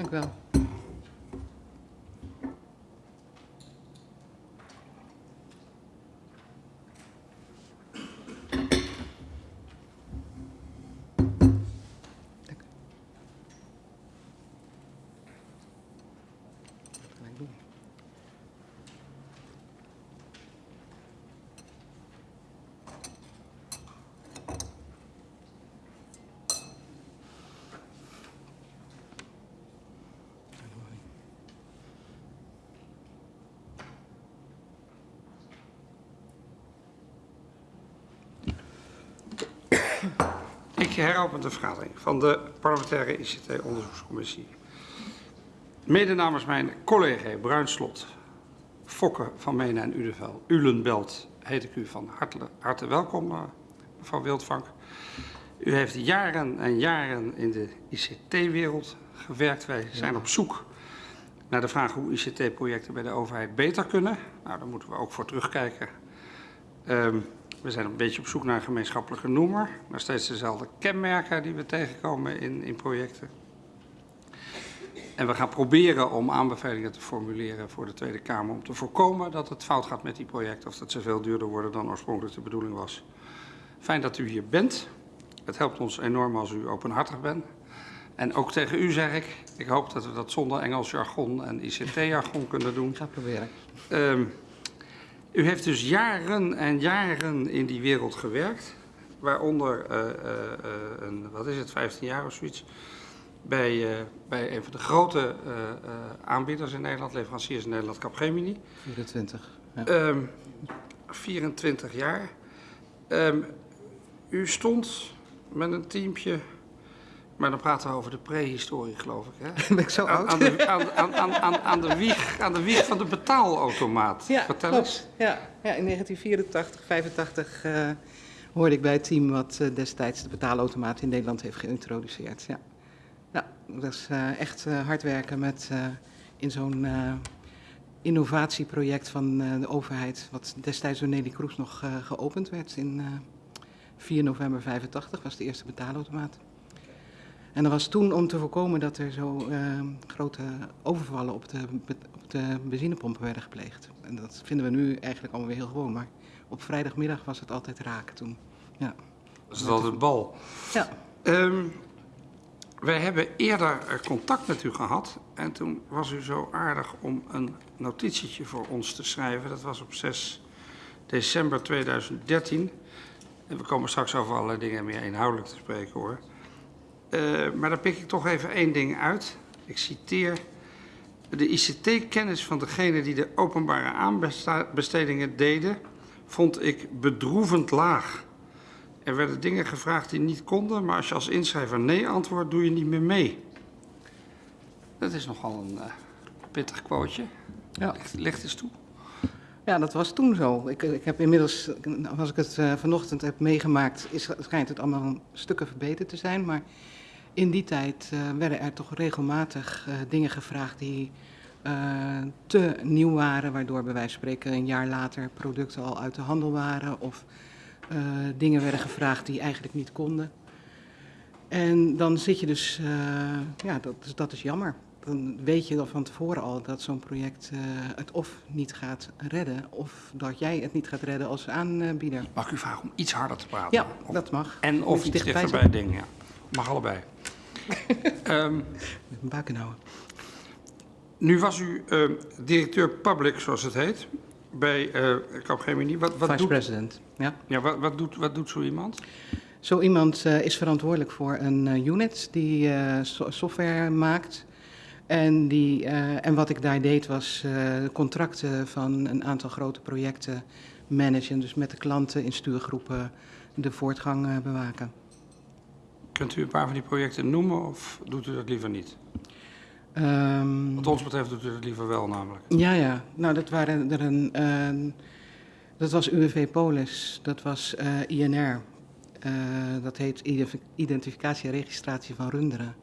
Dank u wel. Dank u. Wat ga ik doen? Ik heropen de vergadering van de parlementaire ICT-onderzoekscommissie. Mede namens mijn collega Bruinslot, Fokke van Menen en Udevel, Ulenbelt, heet ik u van harte, harte welkom, eh, mevrouw Wildvank. U heeft jaren en jaren in de ICT-wereld gewerkt. Wij zijn op zoek naar de vraag hoe ICT-projecten bij de overheid beter kunnen. Nou, daar moeten we ook voor terugkijken. Ehm, we zijn een beetje op zoek naar een gemeenschappelijke noemer. Naar steeds dezelfde kenmerken die we tegenkomen in, in projecten. En we gaan proberen om aanbevelingen te formuleren voor de Tweede Kamer om te voorkomen dat het fout gaat met die projecten of dat ze veel duurder worden dan oorspronkelijk de bedoeling was. Fijn dat u hier bent. Het helpt ons enorm als u openhartig bent. En ook tegen u zeg ik, ik hoop dat we dat zonder Engels jargon en ICT-jargon kunnen doen. Ik ga het proberen. Ehm, u heeft dus jaren en jaren in die wereld gewerkt, waaronder eh, eh, eh, een, wat is het, 15 jaar of zoiets, bij, bij een van de grote aanbieders in Nederland, leveranciers in Nederland, Capgemini. 24. Ja. Ehm 24 jaar. Ehm, u stond met een teampje, maar dan praten we over de prehistorie, geloof ik. Hè? ben ik zo Aan, oud? aan, de, aan, aan, aan, de wieg, aan de wieg van de betaalautomaat. Ja, Vertel klopt. eens. Ja, ja, in 1984, 85 eh, hoorde ik bij het team wat eh, destijds de betaalautomaat in Nederland heeft geïntroduceerd. Ja, ja dat is eh, echt eh, hard werken met, in zo'n innovatieproject van de overheid, wat destijds door Nelly Kroes nog geopend werd in eh 4 november 85, was de eerste betaalautomaat. En dat was toen om te voorkomen dat er zo eh, grote overvallen op de, op de benzinepompen werden gepleegd. En dat vinden we nu eigenlijk allemaal weer heel gewoon. Maar op vrijdagmiddag was het altijd raken toen. Ja. Dat is altijd bal. ja. Ehm, wij hebben eerder eh, contact met u gehad en toen was u zo aardig om een notitietje voor ons te schrijven. Dat was op 6 december 2013. En we komen straks over allerlei dingen meer inhoudelijk te spreken hoor. Eh, maar daar pik ik toch even één ding uit. Ik citeer. De ICT-kennis van degene die de openbare aanbestedingen deden, vond ik bedroevend laag. Er werden dingen gevraagd die niet konden, maar als je als inschrijver nee antwoordt, doe je niet meer mee. Dat is nogal een eh, pittig quoteje. Ja. Ligt, ligt eens toe. ja, dat was toen zo. Ik, ik heb inmiddels, als ik het eh, vanochtend heb meegemaakt, is, schijnt het allemaal stukken verbeterd te zijn. Maar in die tijd eh, werden er toch regelmatig eh, dingen gevraagd die eh, te nieuw waren, waardoor bij wijze van spreken een jaar later producten al uit de handel waren of dingen werden gevraagd die eigenlijk niet konden. En dan zit je dus, ja, dat, is- dat is jammer. Dan weet je dan van tevoren al dat zo'n project het of niet gaat redden, of dat jij het niet gaat redden als aanbieder. Mag ik u vragen om iets harder te praten? Ja, dat mag. En of iets dichtbij dichter bij het ding, ja. Mag allebei. Ehm, Met mijn baken houden. nu was u eh, directeur public, zoals het heet, bij eh Capgemini. Wat, wat, Vice doet, president. Ja. ja, wat, wat, doet, wat doet zo iemand? Zo iemand eh, is verantwoordelijk voor een eh, unit die so- software maakt. En, die, en wat ik daar deed was contracten van een aantal grote projecten managen. Dus met de klanten in stuurgroepen de voortgang bewaken. Kunt u een paar van die projecten noemen of doet u dat liever niet? Ehm, Wat ons betreft doet u dat liever wel namelijk. Ja, ja. Nou, dat waren er een. ehm, dat was UWV Polis, dat was eh, INR. Eh, dat heet Identif- Identificatie en Registratie van Runderen.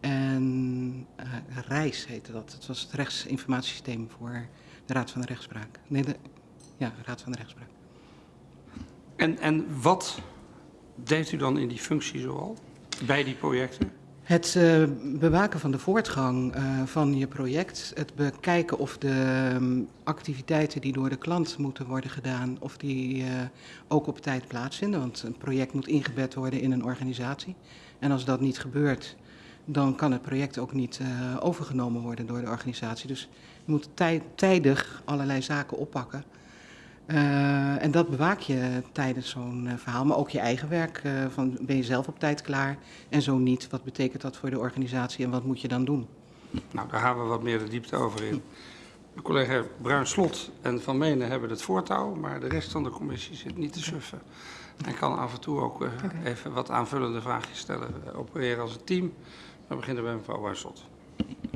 En eh, REIS heette dat. Het was het rechtsinformatiesysteem voor de Raad van de Rechtspraak. Nee, de, ja, Raad van de Rechtspraak. En, en wat deed u dan in die functie zoal? Bij die projecten? Het uh, bewaken van de voortgang uh, van je project, het bekijken of de um, activiteiten die door de klant moeten worden gedaan, of die uh, ook op tijd plaatsvinden. Want een project moet ingebed worden in een organisatie. En als dat niet gebeurt, dan kan het project ook niet overgenomen worden door de organisatie. Dus je moet tij tijdig allerlei zaken oppakken. Uh, en dat bewaak je tijdens zo'n uh, verhaal, maar ook je eigen werk. Uh, van, ben je zelf op tijd klaar en zo niet? Wat betekent dat voor de organisatie en wat moet je dan doen? Nou, daar gaan we wat meer de diepte over in. De collega Bruin Slot en Van Menen hebben het voortouw, maar de rest van de commissie zit niet te suffen. En kan af en toe ook okay. even wat aanvullende vraagjes stellen. opereren als een team. We beginnen bij mevrouw Bruin Slot.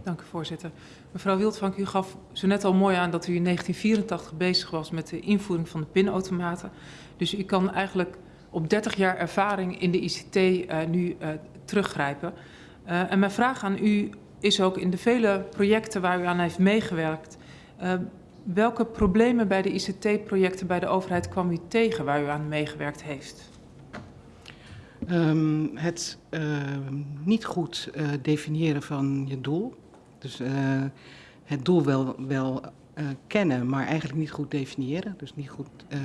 Dank u, voorzitter. Mevrouw Wildvank, u gaf zo net al mooi aan dat u in 1984 bezig was met de invoering van de pinautomaten. Dus u kan eigenlijk op 30 jaar ervaring in de ICT uh, nu uh, teruggrijpen. Uh, en mijn vraag aan u is ook in de vele projecten waar u aan heeft meegewerkt, welke problemen bij de ICT-projecten bij de overheid kwam u tegen waar u aan meegewerkt heeft? Um, het niet goed definiëren van je doel. Dus uh, het doel wel, wel uh, kennen, maar eigenlijk niet goed definiëren. Dus niet goed uh,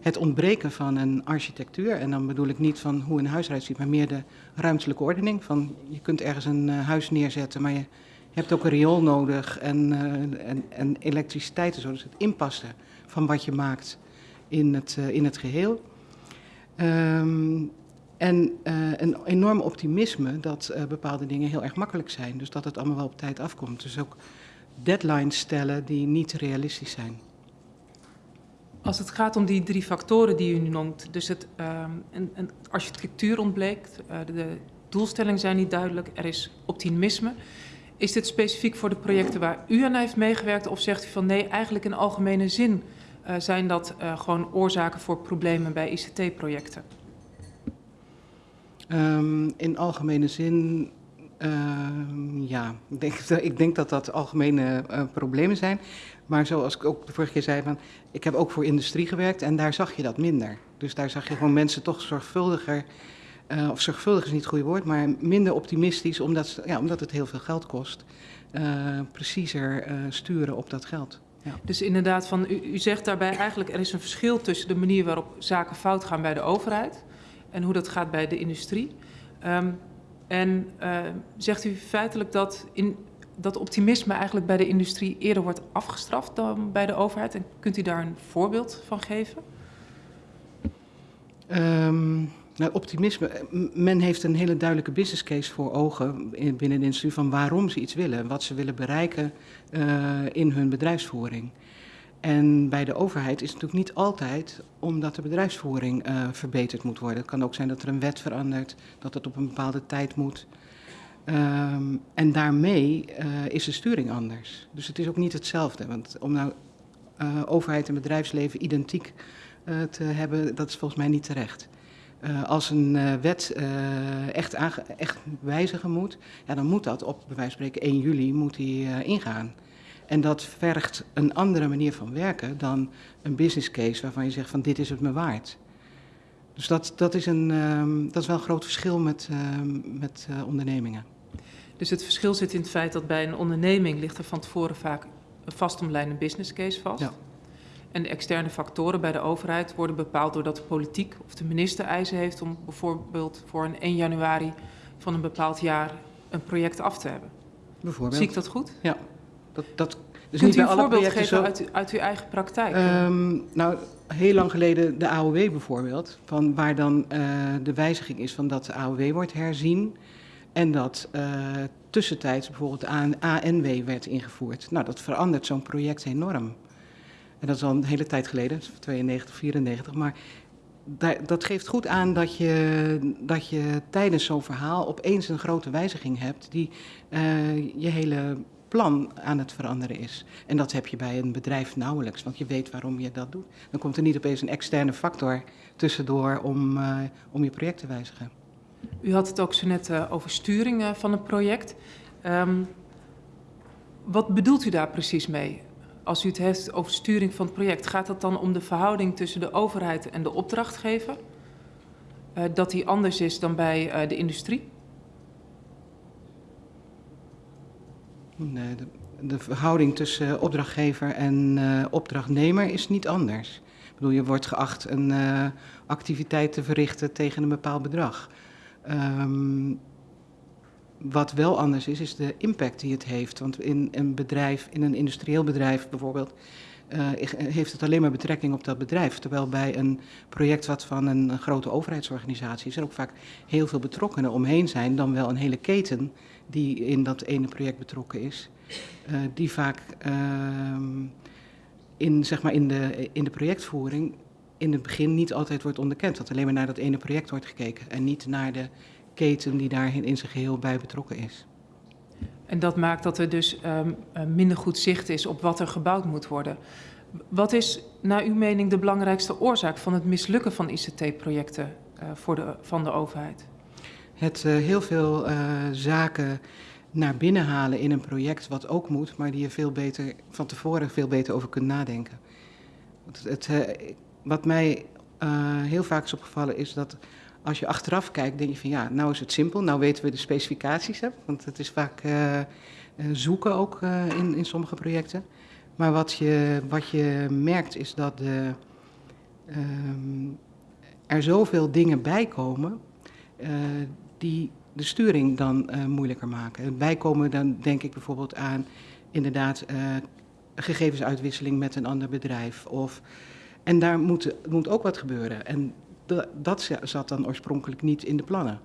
het ontbreken van een architectuur. En dan bedoel ik niet van hoe een huis eruit ziet, maar meer de ruimtelijke ordening. Van je kunt ergens een huis neerzetten, maar je hebt ook een riool nodig en, en, en elektriciteit en zo. Dus het inpassen van wat je maakt in het, in het geheel. Um, en uh, een enorm optimisme dat uh, bepaalde dingen heel erg makkelijk zijn. Dus dat het allemaal wel op tijd afkomt. Dus ook deadlines stellen die niet realistisch zijn. Als het gaat om die drie factoren die u nu noemt, dus het, uh, een, een architectuur ontbleekt, uh, de, doelstellingen zijn niet duidelijk, er is optimisme. Is dit specifiek voor de projecten waar u aan heeft meegewerkt of zegt u van nee, eigenlijk in algemene zin zijn dat gewoon oorzaken voor problemen bij ICT-projecten? Um, in algemene zin, uh, ja, ik denk, ik denk, dat dat algemene uh, problemen zijn. Maar zoals ik ook de vorige keer zei, van, ik heb ook voor industrie gewerkt en daar zag je dat minder. Dus daar zag je gewoon mensen toch zorgvuldiger, uh, of zorgvuldig is niet het goede woord, maar minder optimistisch, omdat, ja, omdat het heel veel geld kost, preciezer sturen op dat geld. Ja. Dus inderdaad, van, u, u zegt daarbij eigenlijk er is een verschil tussen de manier waarop zaken fout gaan bij de overheid en hoe dat gaat bij de industrie. Um, en uh, zegt u feitelijk dat, in, dat optimisme eigenlijk bij de industrie eerder wordt afgestraft dan bij de overheid? En kunt u daar een voorbeeld van geven? Um, nou, optimisme. Men heeft een hele duidelijke business case voor ogen binnen de industrie van waarom ze iets willen, wat ze willen bereiken uh, in hun bedrijfsvoering. En bij de overheid is het natuurlijk niet altijd omdat de bedrijfsvoering uh, verbeterd moet worden. Het kan ook zijn dat er een wet verandert, dat het op een bepaalde tijd moet. Um, en daarmee uh, is de sturing anders. Dus het is ook niet hetzelfde. Want om nou uh, overheid en bedrijfsleven identiek te hebben, dat is volgens mij niet terecht. als een wet echt, echt wijzigen moet, ja, dan moet dat op bij wijze van spreken 1 juli moet die, ingaan. En dat vergt een andere manier van werken dan een business case waarvan je zegt van dit is het me waard. Dus dat, dat, is, een, um, dat is wel een groot verschil met, um, met uh, ondernemingen. Dus het verschil zit in het feit dat bij een onderneming ligt er van tevoren vaak een vastomlijnde business case vast. Ja. En de externe factoren bij de overheid worden bepaald doordat de politiek of de minister eisen heeft om bijvoorbeeld voor een 1 januari van een bepaald jaar een project af te hebben. Bijvoorbeeld. Zie ik dat goed? Ja, dat, dat dus Kunt u een voorbeeld geven zo... uit, uit, uw eigen praktijk? Um, nou, heel lang geleden de AOW bijvoorbeeld, van waar dan uh, de wijziging is van dat de AOW wordt herzien en dat uh, tussentijds bijvoorbeeld de ANW werd ingevoerd. Nou, dat verandert zo'n project enorm. En dat is al een hele tijd geleden, 92, 94, maar dat geeft goed aan dat je, dat je tijdens zo'n verhaal opeens een grote wijziging hebt die uh, je hele plan aan het veranderen is. En dat heb je bij een bedrijf nauwelijks, want je weet waarom je dat doet. Dan komt er niet opeens een externe factor tussendoor om, uh, om je project te wijzigen. U had het ook zo net uh, over sturing uh, van het project. Um, wat bedoelt u daar precies mee? Als u het heeft over sturing van het project, gaat het dan om de verhouding tussen de overheid en de opdrachtgever? dat die anders is dan bij de industrie? Nee, de, verhouding tussen opdrachtgever en uh, opdrachtnemer is niet anders. Ik bedoel, je wordt geacht een uh, activiteit te verrichten tegen een bepaald bedrag. Um, wat wel anders is, is de impact die het heeft. Want in een bedrijf, in een industrieel bedrijf bijvoorbeeld, heeft het alleen maar betrekking op dat bedrijf. Terwijl bij een project wat van een grote overheidsorganisatie is, er ook vaak heel veel betrokkenen omheen zijn, dan wel een hele keten die in dat ene project betrokken is. Uh, die vaak uh, in, zeg maar in, de, in de projectvoering in het begin niet altijd wordt onderkend. Dat alleen maar naar dat ene project wordt gekeken en niet naar de keten die daar in zijn geheel bij betrokken is. En dat maakt dat er dus um, minder goed zicht is op wat er gebouwd moet worden. Wat is naar uw mening de belangrijkste oorzaak van het mislukken van ICT-projecten uh, voor de, van de overheid? Het uh, heel veel uh, zaken naar binnen halen in een project wat ook moet, maar die je veel beter van tevoren veel beter over kunt nadenken. Het, het, wat mij heel vaak is opgevallen is dat als je achteraf kijkt, denk je van ja, nou is het simpel, nou weten we de specificaties, hè, want het is vaak zoeken ook in, in sommige projecten. Maar wat je, wat je merkt is dat de, um, er zoveel dingen bij komen die de sturing dan moeilijker maken. Bijkomen dan denk ik bijvoorbeeld aan inderdaad gegevensuitwisseling met een ander bedrijf. Of, en daar moet, moet ook wat gebeuren. En dat zat dan oorspronkelijk niet in de plannen.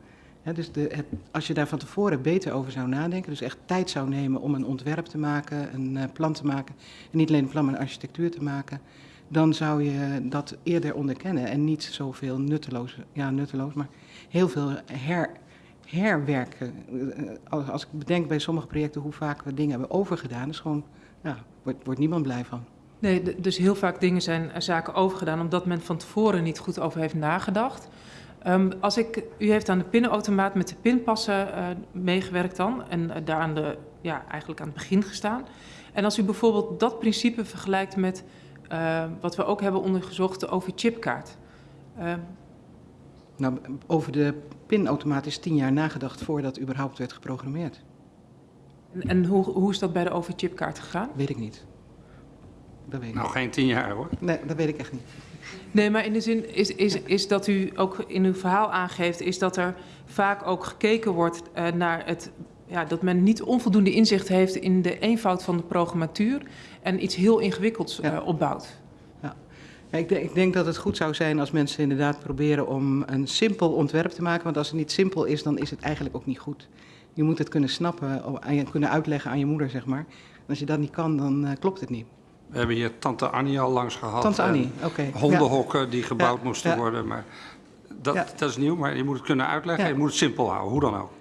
Dus de, het, als je daar van tevoren beter over zou nadenken, dus echt tijd zou nemen om een ontwerp te maken, een uh, plan te maken, en niet alleen een plan, maar een architectuur te maken, dan zou je dat eerder onderkennen en niet zoveel nutteloos, ja nutteloos, maar heel veel her, herwerken. Als, als ik bedenk bij sommige projecten hoe vaak we dingen hebben overgedaan, is gewoon, ja, wordt, wordt niemand blij van. Nee, dus heel vaak dingen zijn zaken overgedaan omdat men van tevoren niet goed over heeft nagedacht. Um, als ik, u heeft aan de pinautomaat met de pinpassen meegewerkt dan en daar aan de, ja, eigenlijk aan het begin gestaan. En als u bijvoorbeeld dat principe vergelijkt met wat we ook hebben ondergezocht, de OV-chipkaart. Nou, over de pinautomaat is tien jaar nagedacht voordat überhaupt werd geprogrammeerd. En, en hoe, hoe is dat bij de OV-chipkaart gegaan? Weet ik niet. Dat weet ik nou, niet. geen tien jaar hoor. Nee, dat weet ik echt niet. Nee, maar in de zin is, is, is dat u ook in uw verhaal aangeeft, is dat er vaak ook gekeken wordt uh, naar het. Ja, dat men niet onvoldoende inzicht heeft in de eenvoud van de programmatuur en iets heel ingewikkelds uh, ja. opbouwt. Ik, denk, ik, denk, dat het goed zou zijn als mensen inderdaad proberen om een simpel ontwerp te maken. Want als het niet simpel is, dan is het eigenlijk ook niet goed. Je moet het kunnen snappen en kunnen uitleggen aan je moeder, zeg maar. En als je dat niet kan, dan uh, klopt het niet. We hebben hier tante Annie al langs gehad. Tante Annie, oké. Okay. Hondenhokken ja. die gebouwd ja. moesten ja. worden. Maar dat, dat, is nieuw, maar je moet het kunnen uitleggen. Je moet het simpel houden, hoe dan ook.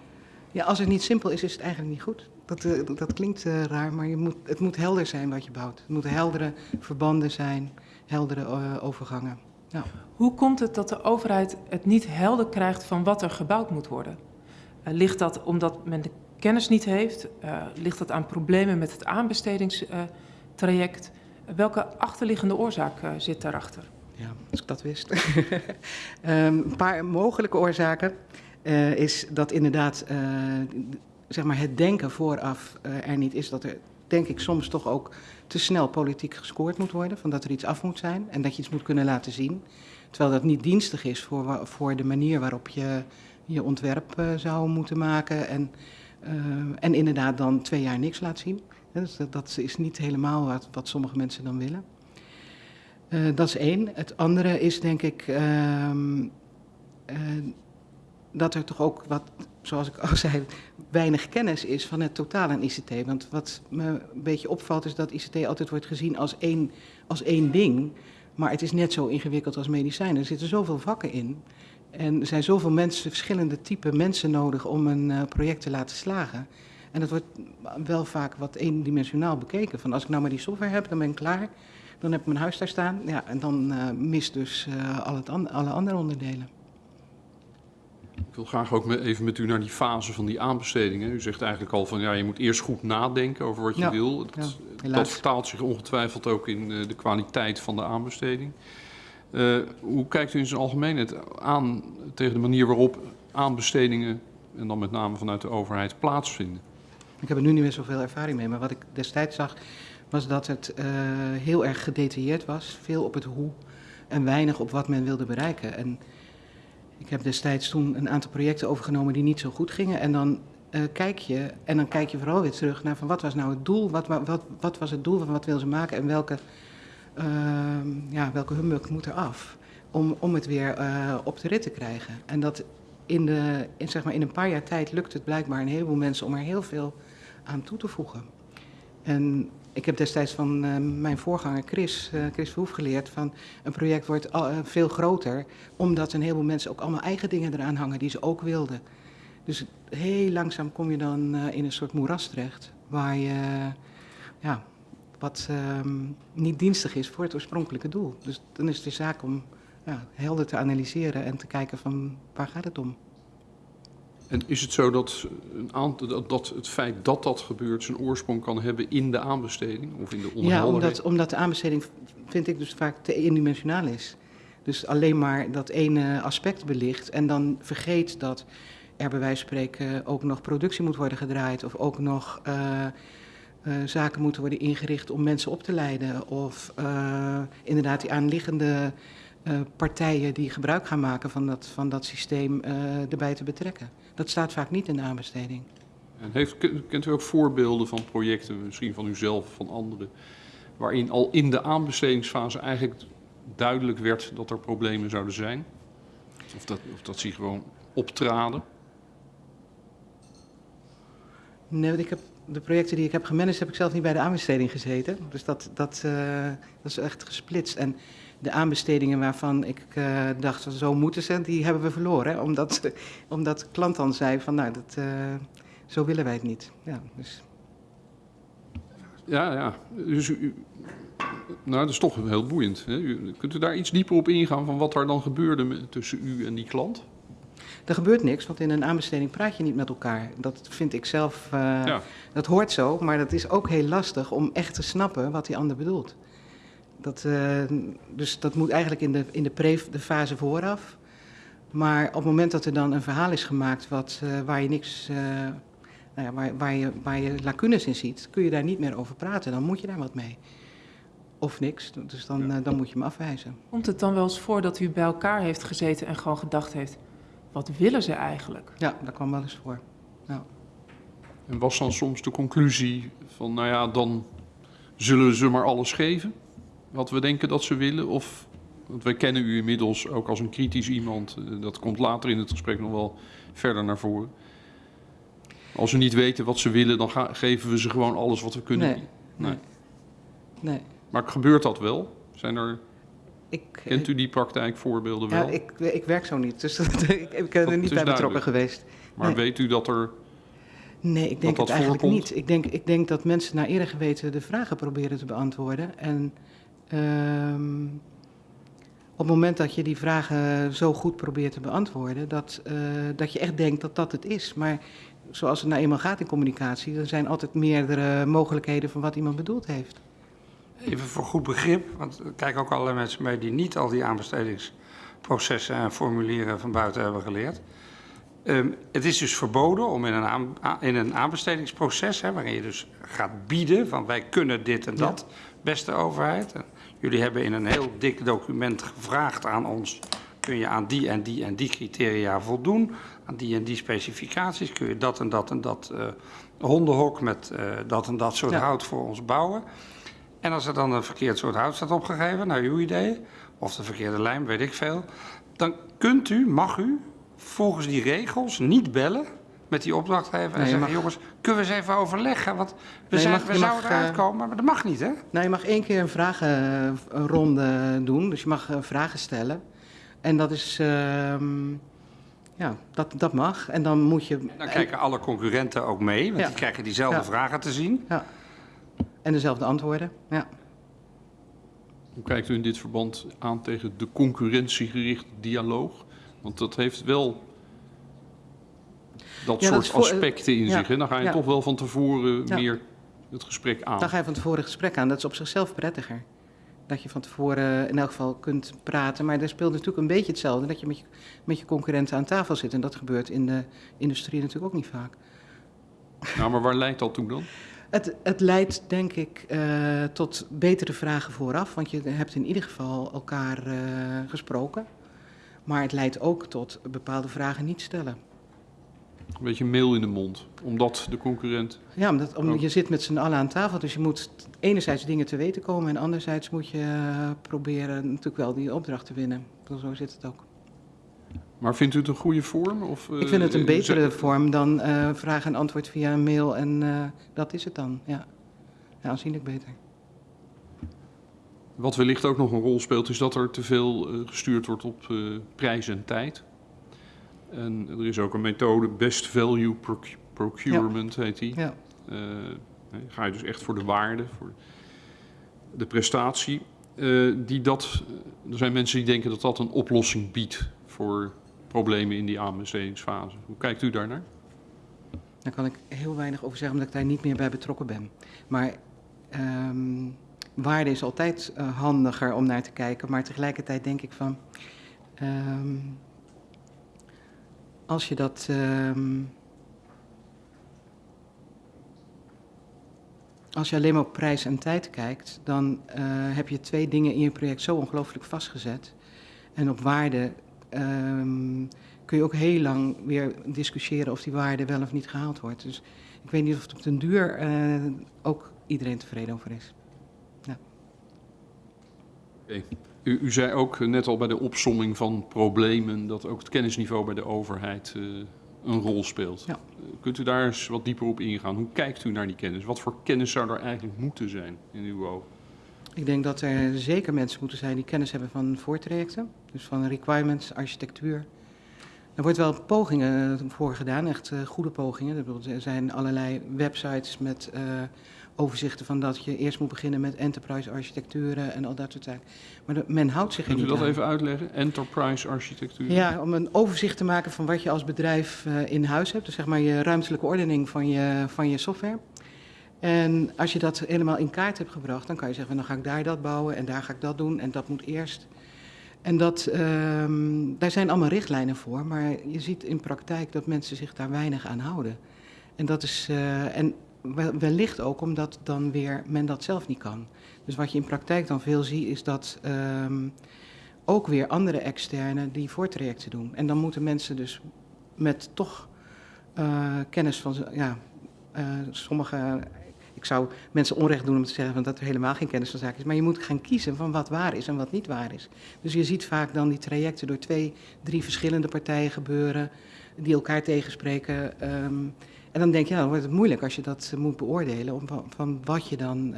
Ja, als het niet simpel is, is het eigenlijk niet goed. Dat, uh, dat klinkt uh, raar, maar je moet, het moet helder zijn wat je bouwt. Het moeten heldere verbanden zijn, heldere uh, overgangen. Nou. Hoe komt het dat de overheid het niet helder krijgt van wat er gebouwd moet worden? ligt dat omdat men de kennis niet heeft? ligt dat aan problemen met het aanbestedings traject. Welke achterliggende oorzaak zit daarachter? Ja, als ik dat wist. um, een paar mogelijke oorzaken is dat inderdaad zeg maar het denken vooraf er niet is. Dat er, denk ik, soms toch ook te snel politiek gescoord moet worden. Van dat er iets af moet zijn en dat je iets moet kunnen laten zien. Terwijl dat niet dienstig is voor, voor de manier waarop je je ontwerp zou moeten maken. En, en inderdaad dan twee jaar niks laat zien. Dus dat, dat, is niet helemaal wat, wat sommige mensen dan willen. Uh, dat is één. Het andere is denk ik uh, dat er toch ook wat, zoals ik al zei, weinig kennis is van het totaal aan ICT. Want wat me een beetje opvalt is dat ICT altijd wordt gezien als één, als één ding. Maar het is net zo ingewikkeld als medicijnen. Er zitten zoveel vakken in. En er zijn zoveel mensen, verschillende typen mensen nodig om een uh, project te laten slagen. En dat wordt wel vaak wat eendimensionaal bekeken. Van als ik nou maar die software heb, dan ben ik klaar. Dan heb ik mijn huis daar staan. Ja, en dan uh, mist dus uh, al het alle andere onderdelen. Ik wil graag ook even met u naar die fase van die aanbestedingen. U zegt eigenlijk al van ja, je moet eerst goed nadenken over wat je ja, wil. Dat, ja, dat, vertaalt zich ongetwijfeld ook in uh, de kwaliteit van de aanbesteding. Uh, hoe kijkt u in zijn algemeenheid aan tegen de manier waarop aanbestedingen, en dan met name vanuit de overheid, plaatsvinden? Ik heb er nu niet meer zoveel ervaring mee, maar wat ik destijds zag was dat het eh, heel erg gedetailleerd was. Veel op het hoe en weinig op wat men wilde bereiken. En ik heb destijds toen een aantal projecten overgenomen die niet zo goed gingen. En dan eh, kijk je, en dan kijk je vooral weer terug naar van wat was nou het doel, wat, wa- wat, wat was het doel van wat wil ze maken en welke, ehm, ja, welke humbug moet er af om, om het weer eh, op de rit te krijgen. En dat in, de, in, zeg maar in een paar jaar tijd lukt het blijkbaar een heleboel mensen om er heel veel aan toe te voegen. En ik heb destijds van eh, mijn voorganger Chris, eh, Chris Verhoef geleerd van een project wordt al- eh, veel groter, omdat een heleboel mensen ook allemaal eigen dingen eraan hangen die ze ook wilden. Dus heel langzaam kom je dan in een soort moeras terecht, waar je, ja, wat ehm, niet dienstig is voor het oorspronkelijke doel. Dus dan is het de zaak om ja, helder te analyseren en te kijken van waar gaat het om. En is het zo dat, een dat, het feit dat dat gebeurt zijn oorsprong kan hebben in de aanbesteding of in de Ja, onderhandeling? omdat, omdat de aanbesteding vind ik dus vaak te eendimensionaal is. Dus alleen maar dat ene aspect belicht en dan vergeet dat er bij wijze van spreken ook nog productie moet worden gedraaid of ook nog eh, eh, zaken moeten worden ingericht om mensen op te leiden of eh, inderdaad die aanliggende partijen die gebruik gaan maken van dat, van dat systeem erbij te betrekken. Dat staat vaak niet in de aanbesteding. En heeft, kent u ook voorbeelden van projecten, misschien van uzelf of van anderen, waarin al in de aanbestedingsfase eigenlijk duidelijk werd dat er problemen zouden zijn? Of dat, of dat ze gewoon optraden? Nee, want ik heb, de projecten die ik heb gemanaged, heb ik zelf niet bij de aanbesteding gezeten. Dus dat, dat, eh, dat is echt gesplitst. En de aanbestedingen waarvan ik eh, dacht, zo moeten ze, die hebben we verloren. Hè? Omdat, omdat de klant dan zei van, nou, dat, eh, zo willen wij het niet. Ja, dus, Ja, ja. Dus u, nou, dat is toch heel boeiend. Hè? U, kunt u daar iets dieper op ingaan van wat er dan gebeurde tussen u en die klant? er gebeurt niks, want in een aanbesteding praat je niet met elkaar. Dat vind ik zelf, eh, Ja. dat hoort zo, maar dat is ook heel lastig om echt te snappen wat die ander bedoelt. Dat, eh, dus dat moet eigenlijk in de, in de, pre, de fase vooraf. Maar op het moment dat er dan een verhaal is gemaakt wat, eh, waar je niks, eh, nou ja, waar, waar, je, waar je lacunes in ziet, kun je daar niet meer over praten. Dan moet je daar wat mee. Of niks, dus dan, Ja. dan moet je hem afwijzen. Komt het dan wel eens voor dat u bij elkaar heeft gezeten en gewoon gedacht heeft... wat willen ze eigenlijk? Ja, dat kwam wel eens voor. En was dan soms de conclusie van, nou ja, dan zullen ze maar alles geven? Wat we denken dat ze willen? Of, want wij kennen u inmiddels ook als een kritisch iemand. eh, Dat komt later in het gesprek nog wel verder naar voren. Als we niet weten wat ze willen, dan geven we ze gewoon alles wat we kunnen. Nee, nee. Nee. Maar gebeurt dat wel? Zijn er, Ik, kent u die praktijkvoorbeelden wel? Ja, ik, ik werk zo niet, dus ik, ik ben er niet is bij betrokken geweest. maar nee. weet u dat er... Nee, ik denk dat het eigenlijk voorkomt? niet. Ik denk, ik denk dat mensen naar eer geweten de vragen proberen te beantwoorden. En ehm, op het moment dat je die vragen zo goed probeert te beantwoorden, dat, eh, dat je echt denkt dat dat het is. Maar zoals het nou eenmaal gaat in communicatie, er zijn altijd meerdere mogelijkheden van wat iemand bedoeld heeft. Even voor goed begrip, want er kijken ook allerlei mensen mee die niet al die aanbestedingsprocessen en formulieren van buiten hebben geleerd. Ehm, het is dus verboden om in een, aan- in een aanbestedingsproces, hè, waarin je dus gaat bieden van wij kunnen dit en dat, beste overheid. En jullie hebben in een heel dik document gevraagd aan ons, kun je aan die en die en die criteria voldoen, aan die en die specificaties, kun je dat en dat en dat eh, hondenhok met eh, dat en dat soort Ja. hout voor ons bouwen. En als er dan een verkeerd soort hout staat opgegeven, naar uw idee, of de verkeerde lijm, weet ik veel, dan kunt u, mag u, volgens die regels niet bellen met die opdrachtgever en Nee, zeggen, mag- jongens, kunnen we eens even overleggen, want we, Nee, zijn, mag- we zouden mag, eruit eh, komen, maar dat mag niet, hè? Nou, je mag één keer een vragenronde doen, dus je mag eh, vragen stellen. En dat is, ehm, ja, dat, dat mag. En dan moet je... Dan kijken alle concurrenten ook mee, want Ja. die krijgen diezelfde Ja. vragen te zien. En dezelfde antwoorden, ja. Hoe kijkt u in dit verband aan tegen de concurrentiegerichte dialoog? Want dat heeft wel dat Ja, soort aspecten in zich. Hè? Dan ga je toch wel van tevoren meer het gesprek aan. Dan ga je van tevoren een gesprek aan. Dat is op zichzelf prettiger. Dat je van tevoren in elk geval kunt praten. Maar er speelt natuurlijk een beetje hetzelfde. Dat je met je, met je concurrenten aan tafel zit. En dat gebeurt in de industrie natuurlijk ook niet vaak. Nou, maar waar leidt dat toe dan? Het, het leidt denk ik eh, tot betere vragen vooraf, want je hebt in ieder geval elkaar eh, gesproken. Maar het leidt ook tot bepaalde vragen niet stellen. Een beetje meel in de mond, omdat de concurrent... Ja, omdat om, Oh. je zit met z'n allen aan tafel, dus je moet enerzijds dingen te weten komen en anderzijds moet je eh, proberen natuurlijk wel die opdracht te winnen. Zo zit het ook. Maar vindt u het een goede vorm? Of, Ik vind het een eh, betere vorm dan eh, vraag en antwoord via een mail en eh, dat is het dan. Ja, ja aanzienlijk beter. Wat wellicht ook nog een rol speelt, is dat er te veel eh, gestuurd wordt op eh, prijs en tijd. En er is ook een methode, best value proc- procurement heet die. Ja. Eh, ga je dus echt voor de waarde, voor de prestatie. Eh, die dat, er zijn mensen die denken dat dat een oplossing biedt voor problemen in die aanbestedingsfase. Hoe kijkt u daarnaar? Daar kan ik heel weinig over zeggen, omdat ik daar niet meer bij betrokken ben. Maar ehm, waarde is altijd eh, handiger om naar te kijken. Maar tegelijkertijd denk ik van. ehm, als je dat. ehm, als je alleen maar op prijs en tijd kijkt, dan eh, heb je twee dingen in je project zo ongelooflijk vastgezet. En op waarde ehm, kun je ook heel lang weer discussiëren of die waarde wel of niet gehaald wordt. Dus ik weet niet of het op den duur eh, ook iedereen tevreden over is. U, u zei ook eh, net al bij de opsomming van problemen dat ook het kennisniveau bij de overheid eh, een rol speelt. Ja. Eh, kunt u daar eens wat dieper op ingaan? Hoe kijkt u naar die kennis? Wat voor kennis zou er eigenlijk moeten zijn in uw ogen? Ik denk dat er zeker mensen moeten zijn die kennis hebben van voortrajecten, dus van requirements, architectuur. Er wordt wel pogingen voor gedaan, echt eh, goede pogingen. Er zijn allerlei websites met eh, overzichten van dat je eerst moet beginnen met enterprise architecturen en al dat soort zaken. Maar de- men houdt zich er Kunt u niet dat aan. even uitleggen? Enterprise architectuur? Ja, om een overzicht te maken van wat je als bedrijf eh, in huis hebt. Dus zeg maar je ruimtelijke ordening van je, van je software. En als je dat helemaal in kaart hebt gebracht, dan kan je zeggen, dan ga ik daar dat bouwen en daar ga ik dat doen en dat moet eerst. En dat, ehm, daar zijn allemaal richtlijnen voor, maar je ziet in praktijk dat mensen zich daar weinig aan houden. En dat is, eh, en wellicht ook omdat dan weer men dat zelf niet kan. Dus wat je in praktijk dan veel ziet, is dat ehm, ook weer andere externe die voortrajecten doen. En dan moeten mensen dus met toch eh, kennis van, ja, eh, sommige, ik zou mensen onrecht doen om te zeggen van dat er helemaal geen kennis van zaken is, maar je moet gaan kiezen van wat waar is en wat niet waar is. Dus je ziet vaak dan die trajecten door twee, drie verschillende partijen gebeuren, die elkaar tegenspreken. ehm, en dan denk je, ja, dan wordt het moeilijk als je dat eh, moet beoordelen, om, van, wat je dan,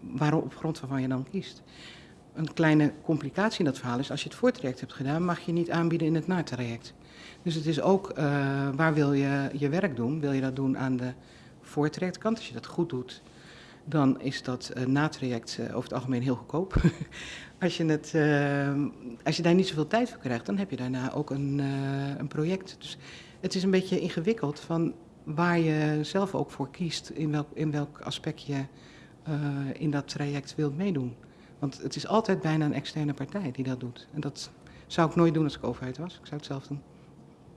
waarom, op grond waarvan je dan kiest. Een kleine complicatie in dat verhaal is, als je het voortraject hebt gedaan, mag je niet aanbieden in het natraject. Dus het is ook, eh, waar wil je je werk doen? Wil je dat doen aan de voortrajectkant? Als je dat goed doet, dan is dat uh, natraject uh, over het algemeen heel goedkoop. als, je het, uh, als je daar niet zoveel tijd voor krijgt, dan heb je daarna ook een, uh, een project. Dus het is een beetje ingewikkeld van waar je zelf ook voor kiest, in welk, in welk aspect je uh, in dat traject wilt meedoen. Want het is altijd bijna een externe partij die dat doet. En dat zou ik nooit doen als ik overheid was. Ik zou het zelf doen.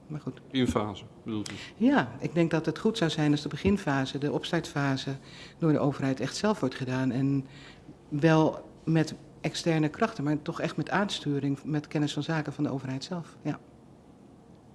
Maar goed. Beginfase, bedoelt u? Ja, ik denk dat het goed zou zijn als de beginfase, de opstartfase, door de overheid echt zelf wordt gedaan. En wel met externe krachten, maar toch echt met aansturing, met kennis van zaken van de overheid zelf. Ja.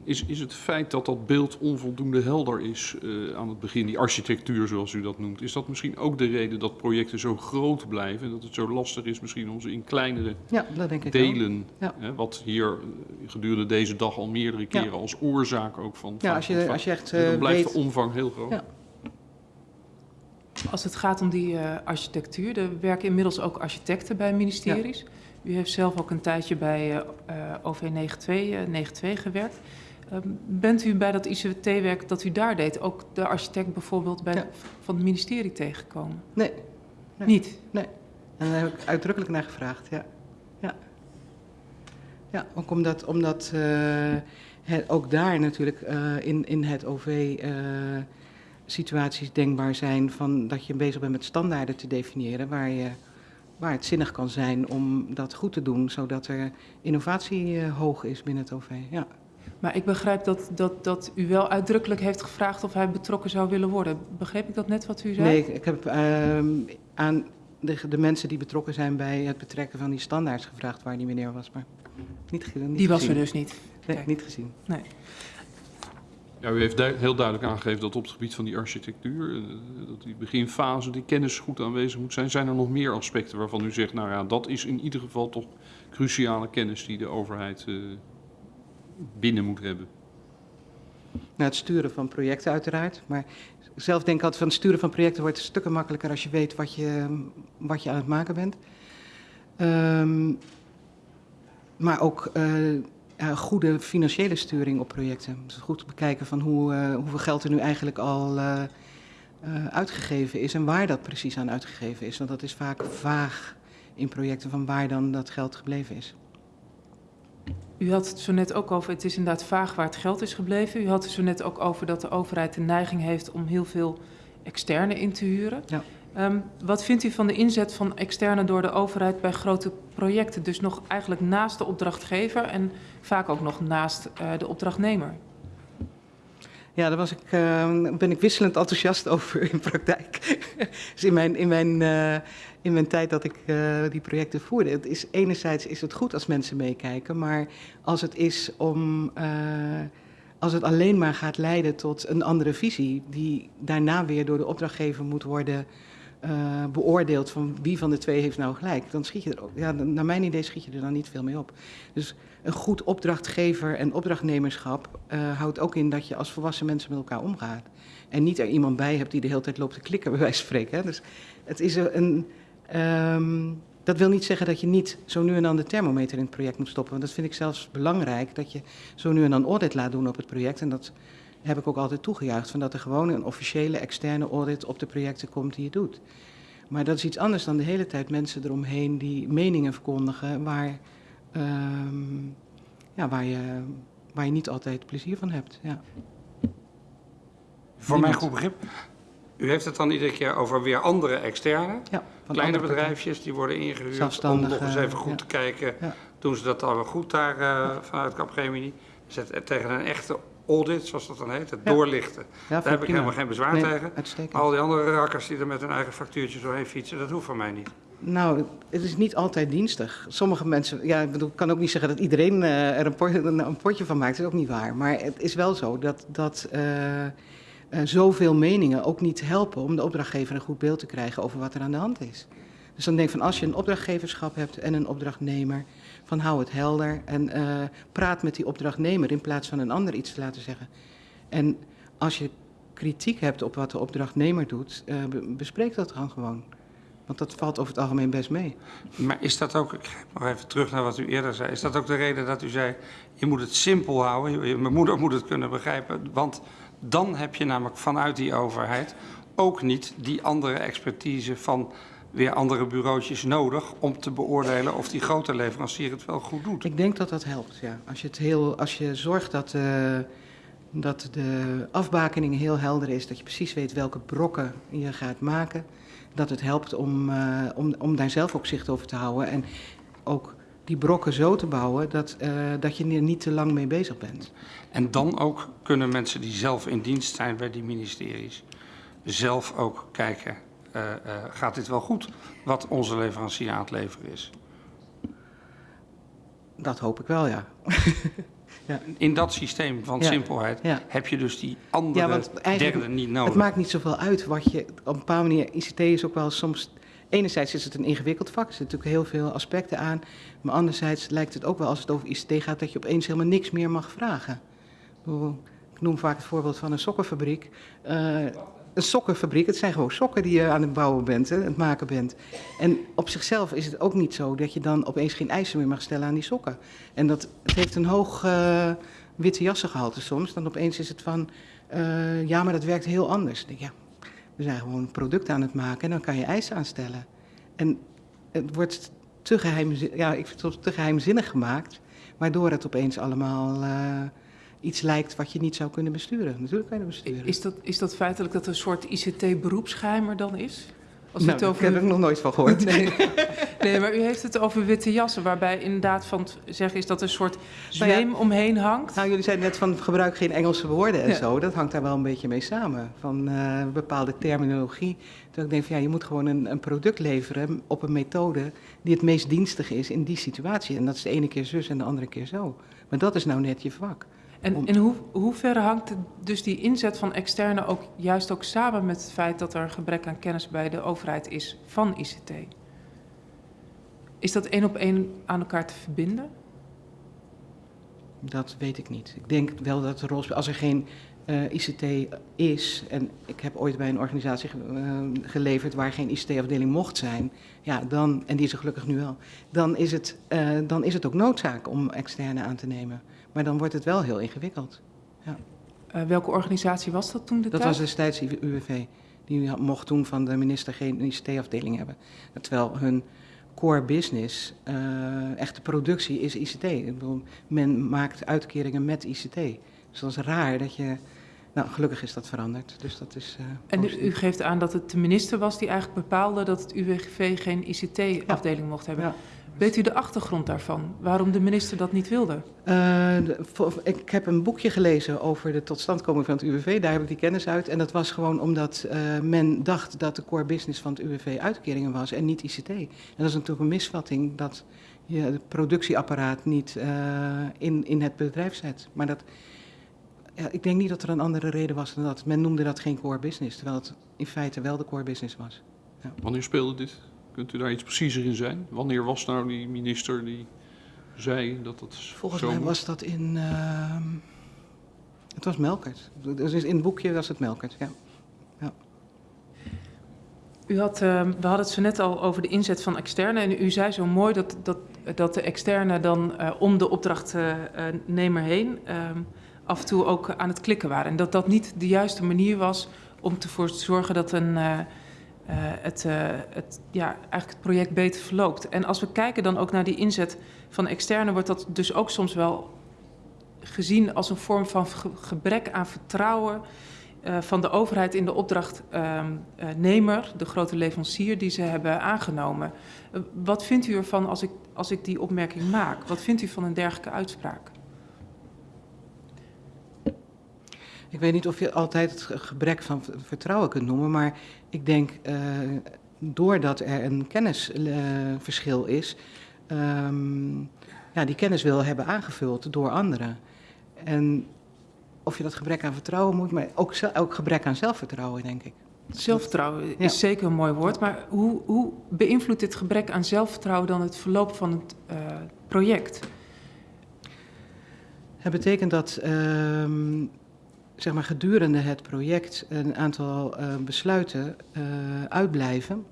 Is, is het feit dat dat beeld onvoldoende helder is uh, aan het begin, die architectuur zoals u dat noemt, is dat misschien ook de reden dat projecten zo groot blijven en dat het zo lastig is misschien om ze in kleinere ja, dat denk ik delen, ja. hè, wat hier uh, gedurende deze dag al meerdere keren ja. als oorzaak ook van. Ja, als je, als je echt uh, dan blijft weet... de omvang heel groot. Ja. Als het gaat om die uh, architectuur, er werken inmiddels ook architecten bij ministeries. U heeft zelf ook een tijdje bij uh, OV 92, 92 gewerkt. Uh, bent u bij dat ICT-werk dat u daar deed, ook de architect bijvoorbeeld bij, ja. van het ministerie tegengekomen? Nee. nee. Niet? Nee. En daar heb ik uitdrukkelijk naar gevraagd, ja. Ja, ja ook omdat, omdat uh, het, ook daar natuurlijk uh, in, in het OV uh, situaties denkbaar zijn van dat je bezig bent met standaarden te definiëren waar, je, waar het zinnig kan zijn om dat goed te doen, zodat er innovatie hoog is binnen het OV. Ja. Maar ik begrijp dat, dat, dat u wel uitdrukkelijk heeft gevraagd of hij betrokken zou willen worden. Begreep ik dat net wat u zei? Nee, ik, heb ehm, aan de, de mensen die betrokken zijn bij het betrekken van die standaards gevraagd waar die meneer was, maar niet, niet Die was gezien. er dus niet. Nee, Kijk. niet gezien. Nee. Ja, u heeft du- heel duidelijk aangegeven dat op het gebied van die architectuur, eh, dat die beginfase, die kennis goed aanwezig moet zijn. Zijn er nog meer aspecten waarvan u zegt, nou ja, dat is in ieder geval toch cruciale kennis die de overheid eh, binnen moet hebben? Het sturen van projecten uiteraard. Maar zelf denk ik altijd van het sturen van projecten wordt stukken makkelijker als je weet wat je, wat je aan het maken bent. Ehm, maar ook eh, goede financiële sturing op projecten. Dus goed bekijken van hoe, eh, hoeveel geld er nu eigenlijk al eh, uitgegeven is en waar dat precies aan uitgegeven is. Want dat is vaak vaag in projecten van waar dan dat geld gebleven is. U had het zo net ook over, het is inderdaad vaag waar het geld is gebleven. U had het zo net ook over dat de overheid de neiging heeft om heel veel externe in te huren. Ja. Ehm, wat vindt u van de inzet van externe door de overheid bij grote projecten? Dus nog eigenlijk naast de opdrachtgever en vaak ook nog naast eh, de opdrachtnemer. Ja, daar was ik, eh, ben ik wisselend enthousiast over in praktijk. dus in mijn, in, mijn, eh, in mijn tijd dat ik eh, die projecten voerde. Het is, enerzijds is het goed als mensen meekijken, maar als het is om. eh, als het alleen maar gaat leiden tot een andere visie, die daarna weer door de opdrachtgever moet worden eh, beoordeeld van wie van de twee heeft nou gelijk, dan schiet je er ook. Ja, naar mijn idee schiet je er dan niet veel mee op. Dus een goed opdrachtgever en opdrachtnemerschap houdt ook in dat je als volwassen mensen met elkaar omgaat. En niet er iemand bij hebt die de hele tijd loopt te klikken, bij wijze van spreken. Dus het is een. Ehm, dat wil niet zeggen dat je niet zo nu en dan de thermometer in het project moet stoppen. Want dat vind ik zelfs belangrijk, dat je zo nu en dan audit laat doen op het project. En dat heb ik ook altijd toegejuicht, van dat er gewoon een officiële externe audit op de projecten komt die je doet. Maar dat is iets anders dan de hele tijd mensen eromheen die meningen verkondigen waar, ehm, ja, waar, je, waar je niet altijd plezier van hebt. Ja. Voor mijn goed begrip, u heeft het dan iedere keer over weer andere externe. Ja, Kleine andere bedrijfjes die worden ingehuurd om nog eens even goed ja. te kijken. Ja. Doen ze dat dan wel goed daar eh, vanuit Capgemini? Zet tegen een echte audit, zoals dat dan heet, het doorlichten. Daar heb ik prima. helemaal geen bezwaar Nee, tegen. Uitstekend. Al die andere rakkers die er met hun eigen factuurtjes doorheen fietsen, dat hoeft van mij niet. Nou, het is niet altijd dienstig. Sommige mensen, ja, ik bedoel, ik kan ook niet zeggen dat iedereen eh, er een, pot- een, een potje van maakt. Dat is ook niet waar. Maar het is wel zo dat, dat eh, eh, zoveel meningen ook niet helpen om de opdrachtgever een goed beeld te krijgen over wat er aan de hand is. Dus dan denk ik van als je een opdrachtgeverschap hebt en een opdrachtnemer, van hou het helder en eh, praat met die opdrachtnemer in plaats van een ander iets te laten zeggen. En als je kritiek hebt op wat de opdrachtnemer doet, eh, be- bespreek dat dan gewoon. Want dat valt over het algemeen best mee. Maar is dat ook, ik ga nog even terug naar wat u eerder zei, is dat ook de reden dat u zei, je moet het simpel houden, je- moeder moet het kunnen begrijpen, want dan heb je namelijk vanuit die overheid ook niet die andere expertise van weer andere bureautjes nodig om te beoordelen of die grote leverancier het wel goed doet. Ik denk dat dat helpt, ja. Als je, het heel, als je zorgt dat, eh, dat de afbakening heel helder is, dat je precies weet welke brokken je gaat maken, dat het helpt om, eh, om, om daar zelf ook zicht over te houden. En ook die brokken zo te bouwen dat, eh, dat je er niet te lang mee bezig bent. En dan ook kunnen mensen die zelf in dienst zijn bij die ministeries zelf ook kijken, eh, eh, gaat dit wel goed wat onze leverancier aan het leveren is? Dat hoop ik wel, ja. In dat systeem van Ja. simpelheid Ja. heb je dus die andere Ja, derde niet nodig. Het maakt niet zoveel uit wat je op een bepaalde manier. ICT is ook wel soms. Enerzijds is het een ingewikkeld vak, er zitten natuurlijk heel veel aspecten aan. Maar anderzijds lijkt het ook wel als het over ICT gaat dat je opeens helemaal niks meer mag vragen. Ik noem vaak het voorbeeld van een sokkenfabriek. Eh, een sokkenfabriek, het zijn gewoon sokken die je aan het bouwen bent, hè, het maken bent. En op zichzelf is het ook niet zo dat je dan opeens geen eisen meer mag stellen aan die sokken. En dat, het heeft een hoog eh, witte jassengehalte soms. Dan opeens is het van, eh, ja, maar dat werkt heel anders. Ja, we zijn gewoon een product aan het maken en dan kan je eisen aanstellen. En het wordt te, geheimzinnig, ja, ik vind het te geheimzinnig gemaakt, waardoor het opeens allemaal eh, iets lijkt wat je niet zou kunnen besturen. Natuurlijk kan je het besturen. Is dat, is dat feitelijk dat een soort ICT-beroepsgeheim er dan is? Als Nou, het ik over heb er nog nooit van gehoord. Nee. nee, maar u heeft het over witte jassen, waarbij inderdaad van het zeggen is dat een soort Nou ja. zweem omheen hangt. Nou, jullie zeiden net van gebruik geen Engelse woorden en Ja. zo. Dat hangt daar wel een beetje mee samen. Van eh, bepaalde terminologie. Dat ik denk van ja, je moet gewoon een, een product leveren op een methode die het meest dienstig is in die situatie. En dat is de ene keer zus en de andere keer zo. Maar dat is nou net je vak. En om- in hoe, hoeverre hangt dus die inzet van externe ook juist ook samen met het feit dat er een gebrek aan kennis bij de overheid is van ICT? Is dat één op één aan elkaar te verbinden? Dat weet ik niet. Ik denk wel dat de rol speelt. Als er geen eh, ICT is, en ik heb ooit bij een organisatie ge- eh, geleverd waar geen ICT-afdeling mocht zijn, ja, dan, en die is er gelukkig nu wel, dan is, het, eh, dan is het ook noodzaak om externe aan te nemen. Maar dan wordt het wel heel ingewikkeld. Eh, welke organisatie was dat toen de Dat tijd? was destijds UWV. Die mocht toen van de minister geen ICT-afdeling hebben. Terwijl hun core business, eh echte productie, is ICT. Ik bedoel, men maakt uitkeringen met ICT. Dus dat is raar dat je... Nou, gelukkig is dat veranderd. Dus dat is... eh, En u, geeft aan dat het de minister was die eigenlijk bepaalde dat het UWV geen ICT-afdeling mocht hebben. Ja. Weet u de achtergrond daarvan? Waarom de minister dat niet wilde? Eh, ik heb een boekje gelezen over de totstandkoming van het UWV. Daar heb ik die kennis uit. En dat was gewoon omdat eh, men dacht dat de core business van het UWV uitkeringen was en niet ICT. En dat is natuurlijk een misvatting dat je het productieapparaat niet in, in het bedrijf zet. Maar dat, ja, ik denk niet dat er een andere reden was dan dat. Men noemde dat geen core business, terwijl het in feite wel de core business was. Wanneer speelde dit? Kunt u daar iets preciezer in zijn? Wanneer was nou die minister die zei dat dat Volgens zo mij moet? was dat in. ehm, het was Melkert. Dus in het boekje was het Melkert, ja. U had, eh, we hadden het zo net al over de inzet van externe. En u zei zo mooi dat, dat, dat de externe dan eh, om de opdrachtnemer heen eh, af en toe ook aan het klikken waren. En dat dat niet de juiste manier was om ervoor te zorgen dat een, eh, eh, het, eh, het, ja, eigenlijk het project beter verloopt. En als we kijken dan ook naar die inzet van externe, wordt dat dus ook soms wel gezien als een vorm van ge- gebrek aan vertrouwen van de overheid in de opdrachtnemer, de grote leverancier die ze hebben aangenomen. Wat vindt u ervan als ik, als ik die opmerking maak? Wat vindt u van een dergelijke uitspraak? Ik weet niet of je altijd het ge- gebrek van vertrouwen kunt noemen, maar ik denk eh, doordat er een kennisverschil is, ehm, ja, die kennis wil hebben aangevuld door anderen. En of je dat gebrek aan vertrouwen moet, maar ook, ook gebrek aan zelfvertrouwen, denk ik. Zelfvertrouwen is Ja. zeker een mooi woord, maar hoe, hoe beïnvloedt dit gebrek aan zelfvertrouwen dan het verloop van het eh, project? Het betekent dat ehm, zeg maar gedurende het project een aantal eh, besluiten eh, uitblijven.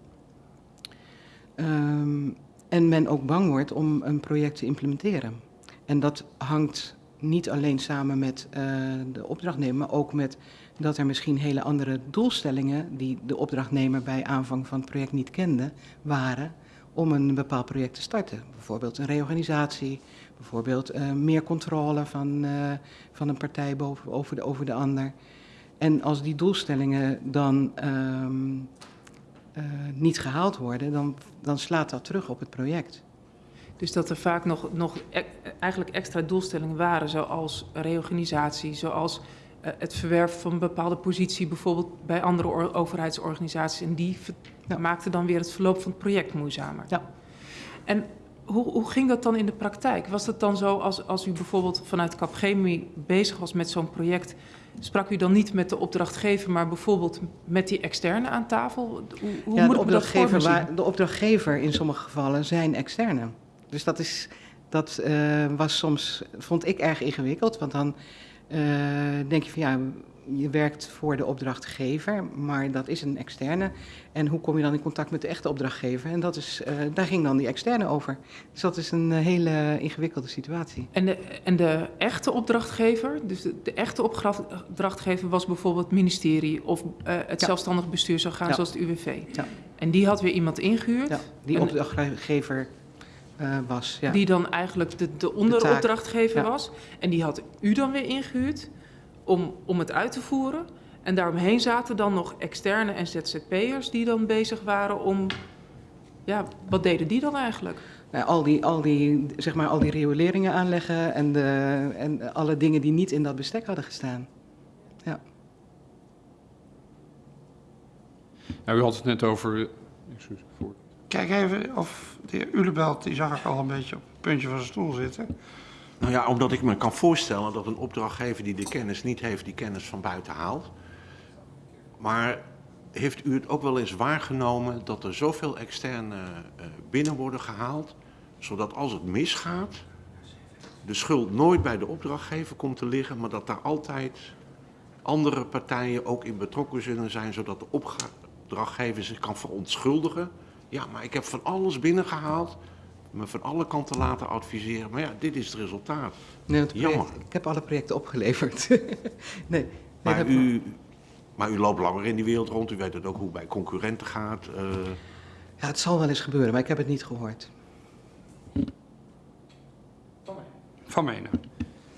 Ehm, en men ook bang wordt om een project te implementeren. En dat hangt niet alleen samen met eh, de opdrachtnemer, maar ook met dat er misschien hele andere doelstellingen die de opdrachtnemer bij aanvang van het project niet kende, waren om een bepaald project te starten. Bijvoorbeeld een reorganisatie, bijvoorbeeld eh, meer controle van, eh, van een partij boven, over, de, over de ander. En als die doelstellingen dan ehm, eh, niet gehaald worden, dan, dan slaat dat terug op het project. Dus dat er vaak nog, nog e- eigenlijk extra doelstellingen waren, zoals reorganisatie, zoals het verwerven van een bepaalde positie, bijvoorbeeld bij andere or- overheidsorganisaties. En die Ja. maakten dan weer het verloop van het project moeizamer. Ja. En hoe, hoe ging dat dan in de praktijk? Was het dan zo als, als u bijvoorbeeld vanuit Capgemini bezig was met zo'n project, sprak u dan niet met de opdrachtgever, maar bijvoorbeeld met die externe aan tafel? Hoe, hoe ja, moet de, dat opdrachtgever, de opdrachtgever in sommige gevallen zijn externe. Dus dat, is, dat eh, was soms, vond ik erg ingewikkeld. Want dan eh, denk je van ja, je werkt voor de opdrachtgever, maar dat is een externe. En hoe kom je dan in contact met de echte opdrachtgever? En dat is, eh, daar ging dan die externe over. Dus dat is een eh, hele ingewikkelde situatie. En de, en de echte opdrachtgever, dus de, de echte opdrachtgever was bijvoorbeeld het ministerie of eh, het Ja. zelfstandig bestuur zou gaan Ja. zoals het UWV. Ja. En die had weer iemand ingehuurd, Ja, die opdrachtgever was. Ja. die dan eigenlijk de, de onderopdrachtgever Ja. was. En die had u dan weer ingehuurd om, om het uit te voeren. En daaromheen zaten dan nog externe en ZZP'ers die dan bezig waren om... Ja, wat deden die dan eigenlijk? Nou, al, die, al, die, zeg maar, al die rioleringen aanleggen en, de, en alle dingen die niet in dat bestek hadden gestaan. Nou, u had het net over... Excuus, voor. Kijk even of de heer Ulebelt, die zag ik al een beetje op het puntje van zijn stoel zitten. Nou ja, omdat ik me kan voorstellen dat een opdrachtgever die de kennis niet heeft, die kennis van buiten haalt. Maar heeft u het ook wel eens waargenomen dat er zoveel externe uh, binnen worden gehaald, zodat als het misgaat, de schuld nooit bij de opdrachtgever komt te liggen, maar dat daar altijd andere partijen ook in betrokken zullen zijn, zodat de opdrachtgever zich kan verontschuldigen. Ja, maar ik heb van alles binnengehaald, me van alle kanten laten adviseren. Maar ja, dit is het resultaat. Nee, het project, Jammer. ik heb alle projecten opgeleverd. nee, nee, Maar u, maar u loopt langer in die wereld rond, u weet het ook hoe het bij concurrenten gaat. eh. Ja, het zal wel eens gebeuren, maar ik heb het niet gehoord. Van Menen.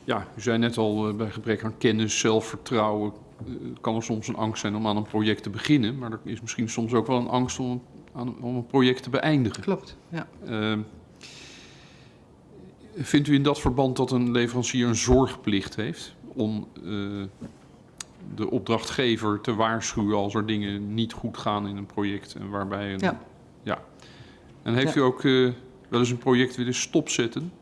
Ja, u zei net al, eh, bij gebrek aan kennis, zelfvertrouwen... eh, kan er soms een angst zijn om aan een project te beginnen. Maar er is misschien soms ook wel een angst om, aan, om een project te beëindigen. Klopt, ja. Ehm, vindt u in dat verband dat een leverancier een zorgplicht heeft om eh, de opdrachtgever te waarschuwen als er dingen niet goed gaan in een project en waarbij een, Ja. ja. En heeft Ja. u ook eh, wel eens een project willen stopzetten?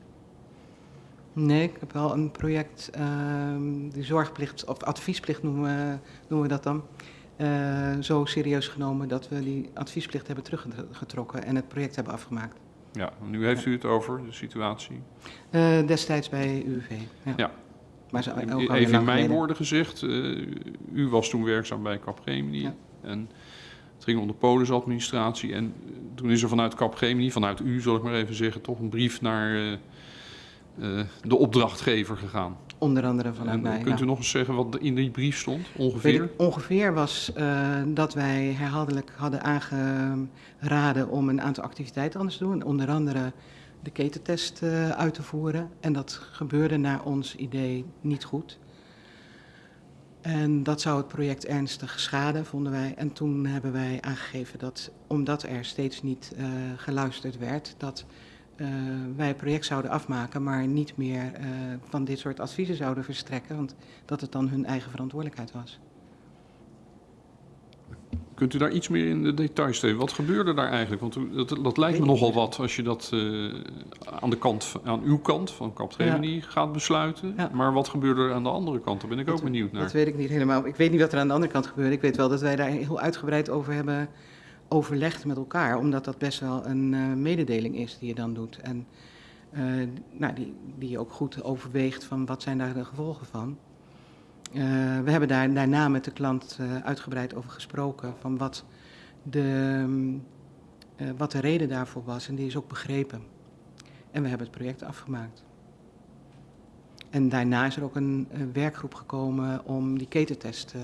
Nee, ik heb wel een project, ehm, die zorgplicht of adviesplicht noemen we, noemen we dat dan. eh, zo serieus genomen dat we die adviesplicht hebben teruggetrokken en het project hebben afgemaakt. Ja, nu heeft u het over de situatie. Eh, destijds bij UWV. Ja. Ja. Maar zo, ook Even in mijn geleden. woorden gezegd, eh, u was toen werkzaam bij Capgemini. Ja. En het ging om de polisadministratie. En eh, toen is er vanuit Capgemini, vanuit u zal ik maar even zeggen, toch een brief naar de opdrachtgever gegaan. Onder andere vanuit En, mij. kunt ja. u nog eens zeggen wat in die brief stond, ongeveer? ongeveer was eh, dat wij herhaaldelijk hadden aangeraden om een aantal activiteiten anders te doen. Onder andere de ketentest eh, uit te voeren. En dat gebeurde naar ons idee niet goed. En dat zou het project ernstig schaden, vonden wij. En toen hebben wij aangegeven dat, omdat er steeds niet eh, geluisterd werd, dat eh, wij het project zouden afmaken, maar niet meer eh, van dit soort adviezen zouden verstrekken. Want dat het dan hun eigen verantwoordelijkheid was. Kunt u daar iets meer in de details geven? Wat gebeurde daar eigenlijk? Want u- dat, dat lijkt me nogal wat als je dat eh, aan, de kant, aan uw kant van Capgemini gaat besluiten. Ja. Maar wat gebeurde er aan de andere kant? Daar ben ik ook benieuwd naar. Dat weet ik niet helemaal. Ik weet niet wat er aan de andere kant gebeurde. Ik weet wel dat wij daar heel uitgebreid over hebben overlegd met elkaar. Omdat dat best wel een eh, mededeling is die je dan doet. En eh, nou, die, die je ook goed overweegt van wat zijn daar de gevolgen van. Eh, we hebben daar daarna met de klant uitgebreid over gesproken van wat de, wat de reden daarvoor was. En die is ook begrepen. En we hebben het project afgemaakt. En daarna is er ook een, werkgroep gekomen om die ketentest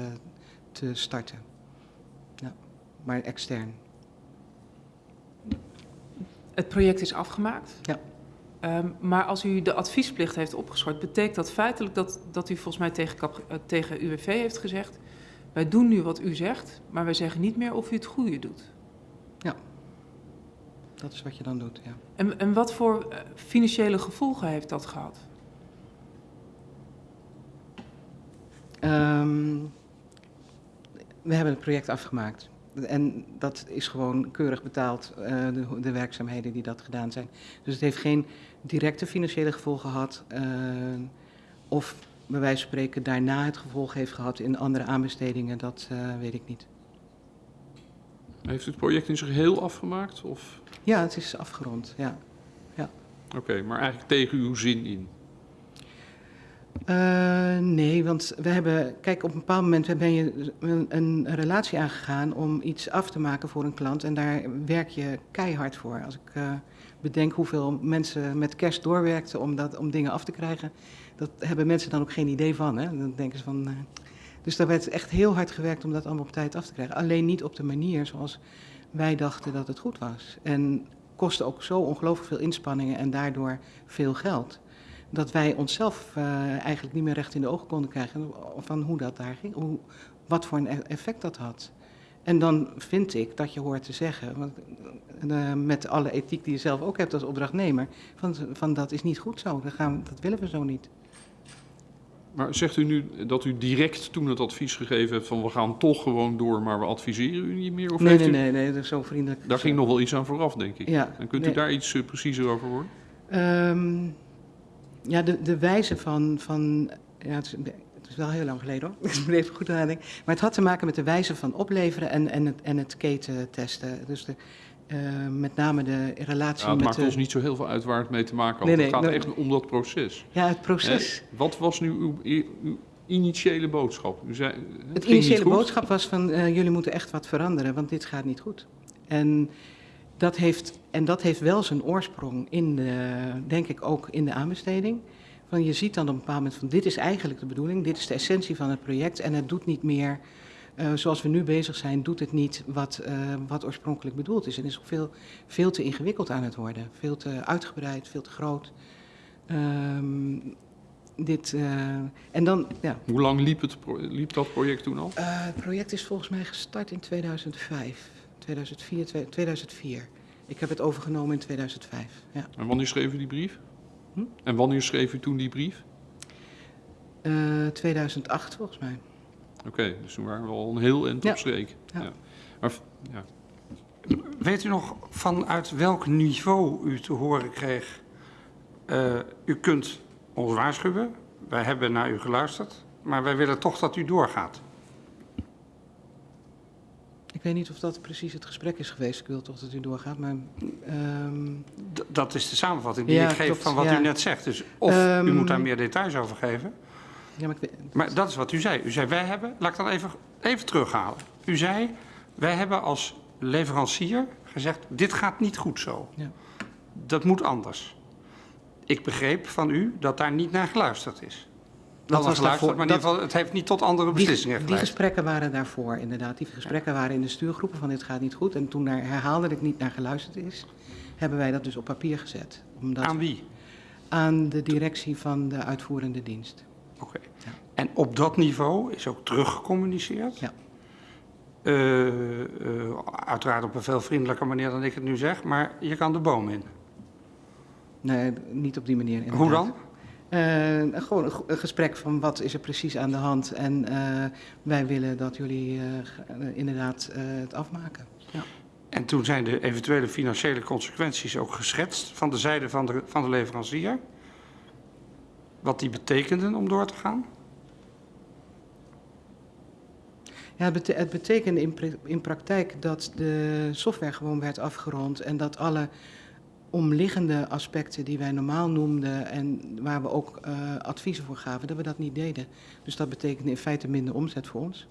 te starten. Ja, maar extern. Het project is afgemaakt. Ja. Ehm, maar als u de adviesplicht heeft opgeschort, betekent dat feitelijk dat, dat u volgens mij tegen, eh, tegen UWV heeft gezegd: Wij doen nu wat u zegt, maar wij zeggen niet meer of u het goede doet. Dat is wat je dan doet, ja. En, en wat voor eh, financiële gevolgen heeft dat gehad? Ehm, we hebben het project afgemaakt. En dat is gewoon keurig betaald, eh, de, de werkzaamheden die dat gedaan zijn. Dus het heeft geen directe financiële gevolgen gehad. eh, of bij wijze van spreken daarna het gevolg heeft gehad in andere aanbestedingen, dat eh, weet ik niet. Heeft u het project in zijn geheel afgemaakt? Of... Ja, het is afgerond, ja. Oké, maar eigenlijk tegen uw zin in. Eh, nee, want we hebben, kijk, op een bepaald moment ben je een, relatie aangegaan om iets af te maken voor een klant en daar werk je keihard voor. Als ik eh, bedenk hoeveel mensen met kerst doorwerkten om, dat, om dingen af te krijgen, dat hebben mensen dan ook geen idee van. Hè? Dan denken ze van. eh, dus daar werd echt heel hard gewerkt om dat allemaal op tijd af te krijgen. Alleen niet op de manier zoals wij dachten dat het goed was. En kostte ook zo ongelooflijk veel inspanningen en daardoor veel geld dat wij onszelf eh, eigenlijk niet meer recht in de ogen konden krijgen van hoe dat daar ging, hoe, wat voor een e- effect dat had. En dan vind ik dat je hoort te zeggen, want, eh, met alle ethiek die je zelf ook hebt als opdrachtnemer, van, van dat is niet goed zo, dat, gaan, dat willen we zo niet. Maar zegt u nu dat u direct toen het advies gegeven hebt van we gaan toch gewoon door, maar we adviseren u niet meer? Of nee, nee, u, nee, nee, dat is zo vriendelijk. Daar ging nog wel iets aan vooraf, denk ik. Ja, en kunt u daar iets eh, preciezer over worden? Ehm, ja, de, de wijze van. van ja, het, is, het is wel heel lang geleden hoor. Ik moet even goed nadenken. Maar het had te maken met de wijze van opleveren en, en, het, en het keten testen. Dus de, eh, met name de relatie Ja, het met. maakt de, ons niet zo heel veel uit waar het mee te maken had. Nee, nee, het gaat nee. echt om dat proces. Ja, het proces. Hè? Wat was nu uw, uw initiële boodschap? U zei, het Het initiële boodschap was van eh, jullie moeten echt wat veranderen, want dit gaat niet goed. En dat heeft, en dat heeft wel zijn oorsprong in de, denk ik ook in de aanbesteding. Van je ziet dan op een bepaald moment van dit is eigenlijk de bedoeling, dit is de essentie van het project en het doet niet meer eh, zoals we nu bezig zijn, doet het niet wat, eh, wat oorspronkelijk bedoeld is. En is ook veel, veel te ingewikkeld aan het worden, veel te uitgebreid, veel te groot. Ehm, dit, eh, en dan, ja, Hoe lang liep, het, liep dat project toen al? het project is volgens mij gestart in 2005, 2004, twee- 2004. Ik heb het overgenomen in 2005. Ja. En wanneer schreef u die brief? Hm? En wanneer schreef u toen die brief? Eh, 2008 volgens mij. Oké, dus toen waren we al een heel eind op streek. Ja. Ja. Maar, v- ja. Weet u nog vanuit welk niveau u te horen kreeg? eh, u kunt ons waarschuwen, wij hebben naar u geluisterd, maar wij willen toch dat u doorgaat. Ik weet niet of dat precies het gesprek is geweest. Ik wil toch dat u doorgaat, maar... ehm, dat is de samenvatting die Ja, ik geef klopt, van wat ja. u net zegt. Dus of u Ehm, moet daar meer details over geven. ja, maar ik weet, Maar dat is wat u zei. U zei, wij hebben, laat ik dat even, even terughalen. U zei, wij hebben als leverancier gezegd, dit gaat niet goed zo. Ja. Dat moet anders. Ik begreep van u dat daar niet naar geluisterd is. Dat was daarvoor- maar in ieder geval, het heeft niet tot andere die, beslissingen die geleid. gesprekken waren daarvoor, inderdaad. Die gesprekken waren in de stuurgroepen van dit gaat niet goed. En toen daar herhaaldelijk niet naar geluisterd is, hebben wij dat dus op papier gezet. Omdat Aan wie? aan de directie van de uitvoerende dienst. Oké. Ja. En op dat niveau is ook teruggecommuniceerd? Ja. Eh, eh, uiteraard op een veel vriendelijker manier dan ik het nu zeg, maar je kan de boom in. Nee, niet op die manier. Inderdaad. Hoe dan? Eh, gewoon een, gesprek van wat is er precies aan de hand. En eh, wij willen dat jullie eh, inderdaad het afmaken. Ja. En toen zijn de eventuele financiële consequenties ook geschetst van de zijde van de, van de leverancier. Wat die betekenden om door te gaan. Ja, het, bete- het betekende in praktijk dat de software gewoon werd afgerond en dat alle omliggende aspecten die wij normaal noemden en waar we ook eh, adviezen voor gaven, dat we dat niet deden. Dus dat betekende in feite minder omzet voor ons.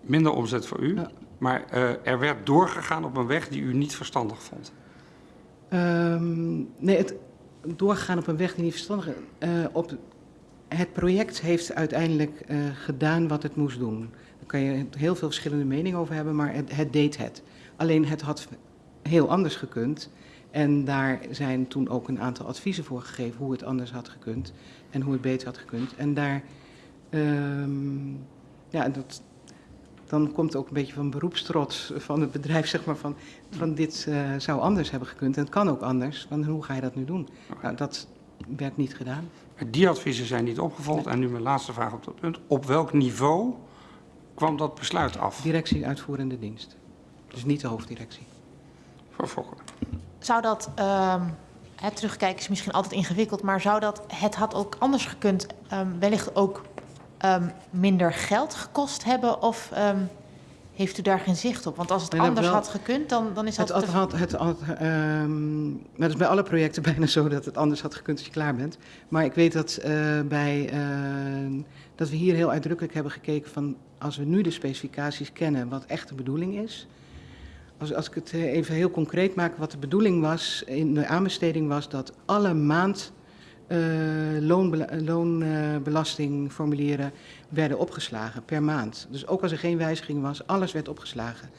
Minder omzet voor u. Ja. Maar eh, er werd doorgegaan op een weg die u niet verstandig vond. Ehm, nee, het doorgaan op een weg die niet verstandig is. Eh, op het project heeft uiteindelijk gedaan wat het moest doen. Daar kan je heel veel verschillende meningen over hebben, maar het, het deed het. Alleen het had heel anders gekund. En daar zijn toen ook een aantal adviezen voor gegeven hoe het anders had gekund en hoe het beter had gekund. En daar, ehm, ja, dat, dan komt ook een beetje van beroepstrots van het bedrijf, zeg maar, van, van dit eh, zou anders hebben gekund. En het kan ook anders, van hoe ga je dat nu doen? Nou, dat werd niet gedaan. Die adviezen zijn niet opgevolgd. En nu mijn laatste vraag op dat punt. Op welk niveau kwam dat besluit af? Directie uitvoerende dienst. Dus niet de hoofddirectie. Voor Fokker. Zou dat, ehm het terugkijken is misschien altijd ingewikkeld, maar zou dat, het had ook anders gekund, ehm, wellicht ook ehm, minder geld gekost hebben? Of ehm, heeft u daar geen zicht op? Want als het Nee, anders wel. had gekund, dan, dan is dat... Het, had, te- had, het, had, ehm, maar dat is bij alle projecten bijna zo dat het anders had gekund als je klaar bent. Maar ik weet dat, eh, bij, eh, dat we hier heel uitdrukkelijk hebben gekeken van als we nu de specificaties kennen wat echt de bedoeling is. Als, ik het eh, even heel concreet maak, wat de bedoeling was in de aanbesteding was dat alle maand eh, loonbela- loonbelastingformulieren werden opgeslagen per maand. Dus ook als er geen wijziging was, alles werd opgeslagen.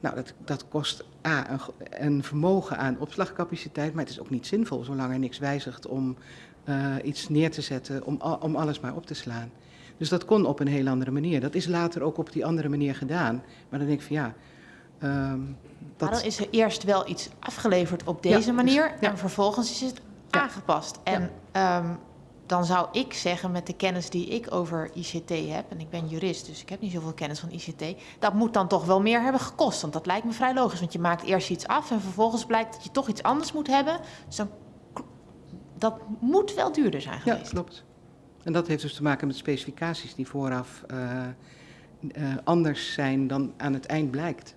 Nou, dat, dat kost A, een, een vermogen aan opslagcapaciteit, maar het is ook niet zinvol zolang er niks wijzigt om eh, iets neer te zetten, om, om alles maar op te slaan. Dus dat kon op een heel andere manier. Dat is later ook op die andere manier gedaan. Maar dan denk ik van ja, ehm, Maar dan dat, is er eerst wel iets afgeleverd op deze Ja, manier ja. en vervolgens is het Ja. aangepast. En ehm, dan zou ik zeggen, met de kennis die ik over ICT heb, en ik ben jurist, dus ik heb niet zoveel kennis van ICT, dat moet dan toch wel meer hebben gekost. Want dat lijkt me vrij logisch, want je maakt eerst iets af en vervolgens blijkt dat je toch iets anders moet hebben. Dus dan, dat moet wel duurder zijn ja, geweest. klopt. En dat heeft dus te maken met specificaties die vooraf eh, eh, anders zijn dan aan het eind blijkt.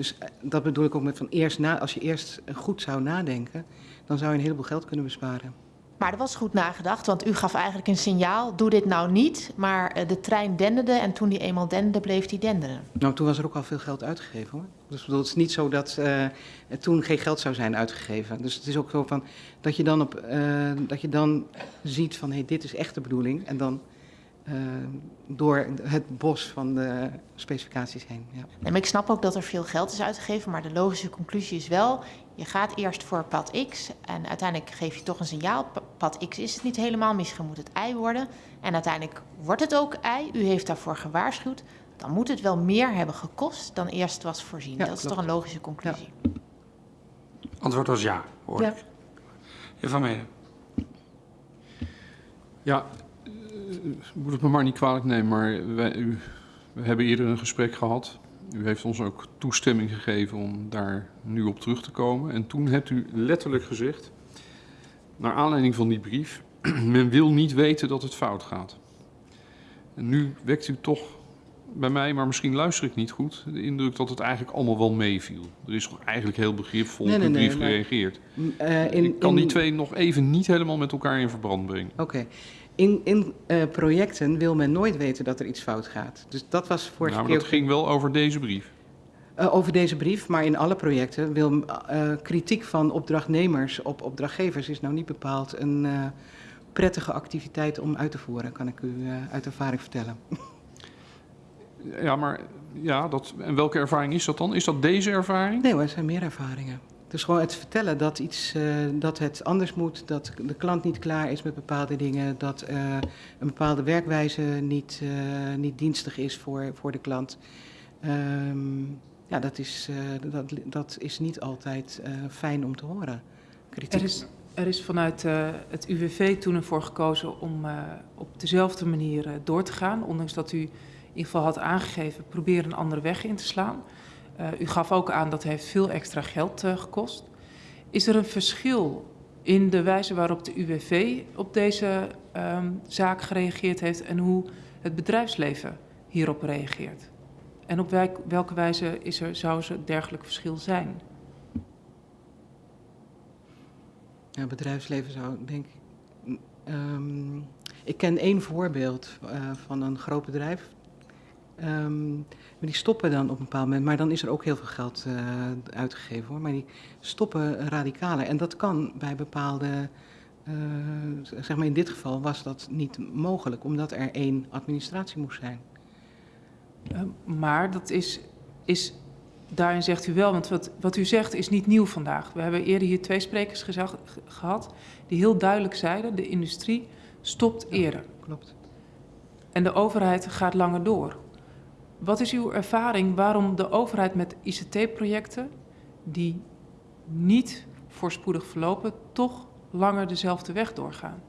Dus eh, dat bedoel ik ook met van eerst na, als je eerst goed zou nadenken, dan zou je een heleboel geld kunnen besparen. Maar er was goed nagedacht, want u gaf eigenlijk een signaal, doe dit nou niet. Maar eh, de trein denderde en toen die eenmaal denderde, bleef die denderen. Nou, toen was er ook al veel geld uitgegeven hoor. Dus bedoel, het is niet zo dat eh, toen geen geld zou zijn uitgegeven. Dus het is ook zo van dat je dan, op, dat je dan ziet van hé, hey, dit is echt de bedoeling. En dan door het bos van de specificaties heen. Ja. Nee, maar ik snap ook dat er veel geld is uitgegeven, maar de logische conclusie is wel, je gaat eerst voor pad X en uiteindelijk geef je toch een signaal. Pa- Pad X is het niet helemaal, misschien moet het Y worden. En uiteindelijk wordt het ook Y, u heeft daarvoor gewaarschuwd. Dan moet het wel meer hebben gekost dan eerst was voorzien. Ja, dat is toch een logische conclusie. Antwoord was ja, hoor Ja. Heer Van Menen. Ja, eh, moet het me maar niet kwalijk nemen, maar wij, u, we hebben eerder een gesprek gehad. U heeft ons ook toestemming gegeven om daar nu op terug te komen. En toen hebt u letterlijk gezegd, naar aanleiding van die brief, men wil niet weten dat het fout gaat. En nu wekt u toch bij mij, maar misschien luister ik niet goed, de indruk dat het eigenlijk allemaal wel meeviel. Er is toch eigenlijk heel begripvol Nee, op nee, nee, brief maar- gereageerd. Eh, in- ik kan in- die twee nog even niet helemaal met elkaar in verband brengen. Oké. In, in eh, projecten wil men nooit weten dat er iets fout gaat. Dus dat was vorige Nou, maar keer dat ging wel over deze brief. Eh, over deze brief, maar in alle projecten wil eh, kritiek van opdrachtnemers op opdrachtgevers is nou niet bepaald een prettige activiteit om uit te voeren, kan ik u uit ervaring vertellen. Ja, maar ja, dat, en welke ervaring is dat dan? Is dat deze ervaring? Nee er zijn meer ervaringen. Dus gewoon het vertellen dat, iets, eh, dat het anders moet, dat de klant niet klaar is met bepaalde dingen, dat eh, een bepaalde werkwijze niet, eh, niet dienstig is voor, voor de klant. Ehm, ja, dat is, dat, dat is niet altijd fijn om te horen. Kritiek. Er is, er is vanuit het UWV toen ervoor gekozen om op dezelfde manier door te gaan. Ondanks dat u in ieder geval had aangegeven, probeer een andere weg in te slaan. Eh, u gaf ook aan dat heeft veel extra geld eh, gekost. Is er een verschil in de wijze waarop de UWV op deze ehm, zaak gereageerd heeft en hoe het bedrijfsleven hierop reageert? En op welk- welke wijze is er, zou er dergelijk verschil zijn? Ja, bedrijfsleven zou, denk ik. mm, ehm, ik ken één voorbeeld eh, van een groot bedrijf. Ehm, maar die stoppen dan op een bepaald moment, maar dan is er ook heel veel geld eh, uitgegeven hoor. Maar die stoppen radicaler. En dat kan bij bepaalde. eh, zeg maar in dit geval was dat niet mogelijk, omdat er één administratie moest zijn. Uh, maar dat is, is, daarin zegt u wel, want wat, wat u zegt is niet nieuw vandaag. We hebben eerder hier twee sprekers gezag, ge- gehad die heel duidelijk zeiden, de industrie stopt eerder Klopt. en de overheid gaat langer door. Wat is uw ervaring waarom de overheid met ICT-projecten die niet voorspoedig verlopen, toch langer dezelfde weg doorgaan?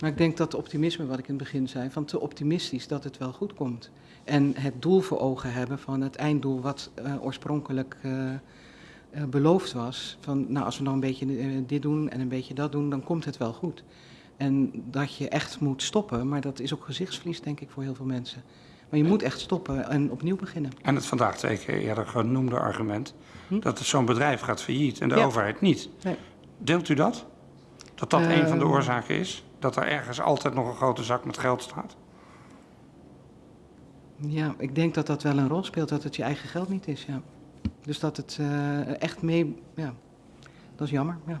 Maar ik denk dat het optimisme, wat ik in het begin zei, van te optimistisch dat het wel goed komt. En het doel voor ogen hebben van het einddoel wat eh, oorspronkelijk eh, eh, beloofd was. Van nou, als we nou een beetje dit doen en een beetje dat doen, dan komt het wel goed. En dat je echt moet stoppen, maar dat is ook gezichtsverlies, denk ik, voor heel veel mensen. Maar je moet echt stoppen en opnieuw beginnen. En het vandaag twee keer eerder genoemde argument Hm? dat het zo'n bedrijf gaat failliet en de Ja. overheid niet. Nee. Deelt u dat? Dat dat een van de Ehm. oorzaken is? Dat er ergens altijd nog een grote zak met geld staat? Ja, ik denk dat dat wel een rol speelt, dat het je eigen geld niet is, ja. Dus dat het eh, echt mee, ja, dat is jammer, ja.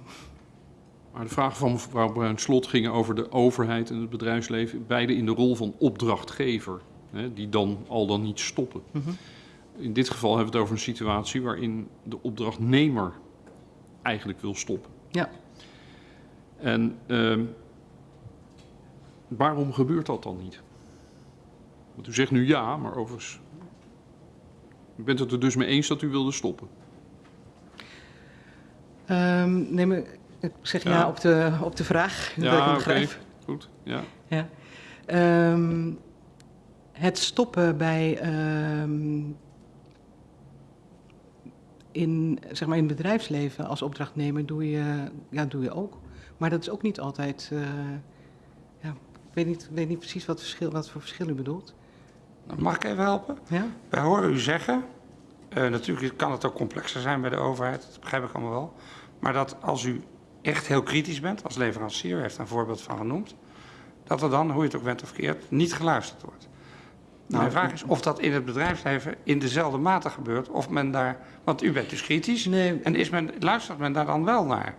Maar de vragen van mevrouw Bruin-Slot gingen over de overheid en het bedrijfsleven, beide in de rol van opdrachtgever, hè, die dan al dan niet stoppen. Mhm. In dit geval hebben we het over een situatie waarin de opdrachtnemer eigenlijk wil stoppen. Ja. En ehm, waarom gebeurt dat dan niet? Want u zegt nu ja, maar overigens... U bent het er dus mee eens dat u wilde stoppen? Ehm, nee, maar ik zeg ja, Ja. op, de, op de vraag. Ja, oké. Goed, ja. Ja. Ehm, het stoppen bij. ehm, in, zeg maar in het bedrijfsleven als opdrachtnemer doe je, ja, doe je ook. Maar dat is ook niet altijd. eh, ja, ik weet niet, weet niet precies wat, verschil, wat voor verschil u bedoelt. Mag ik even helpen? Ja? Wij horen u zeggen, eh, natuurlijk kan het ook complexer zijn bij de overheid, dat begrijp ik allemaal wel. Maar dat als u echt heel kritisch bent als leverancier, u heeft daar een voorbeeld van genoemd, dat er dan, hoe je het ook bent of keert, niet geluisterd wordt. Nou, Mijn vraag is of dat in het bedrijfsleven in dezelfde mate gebeurt, of men daar, want u bent dus kritisch, Nee, en is men, luistert men daar dan wel naar?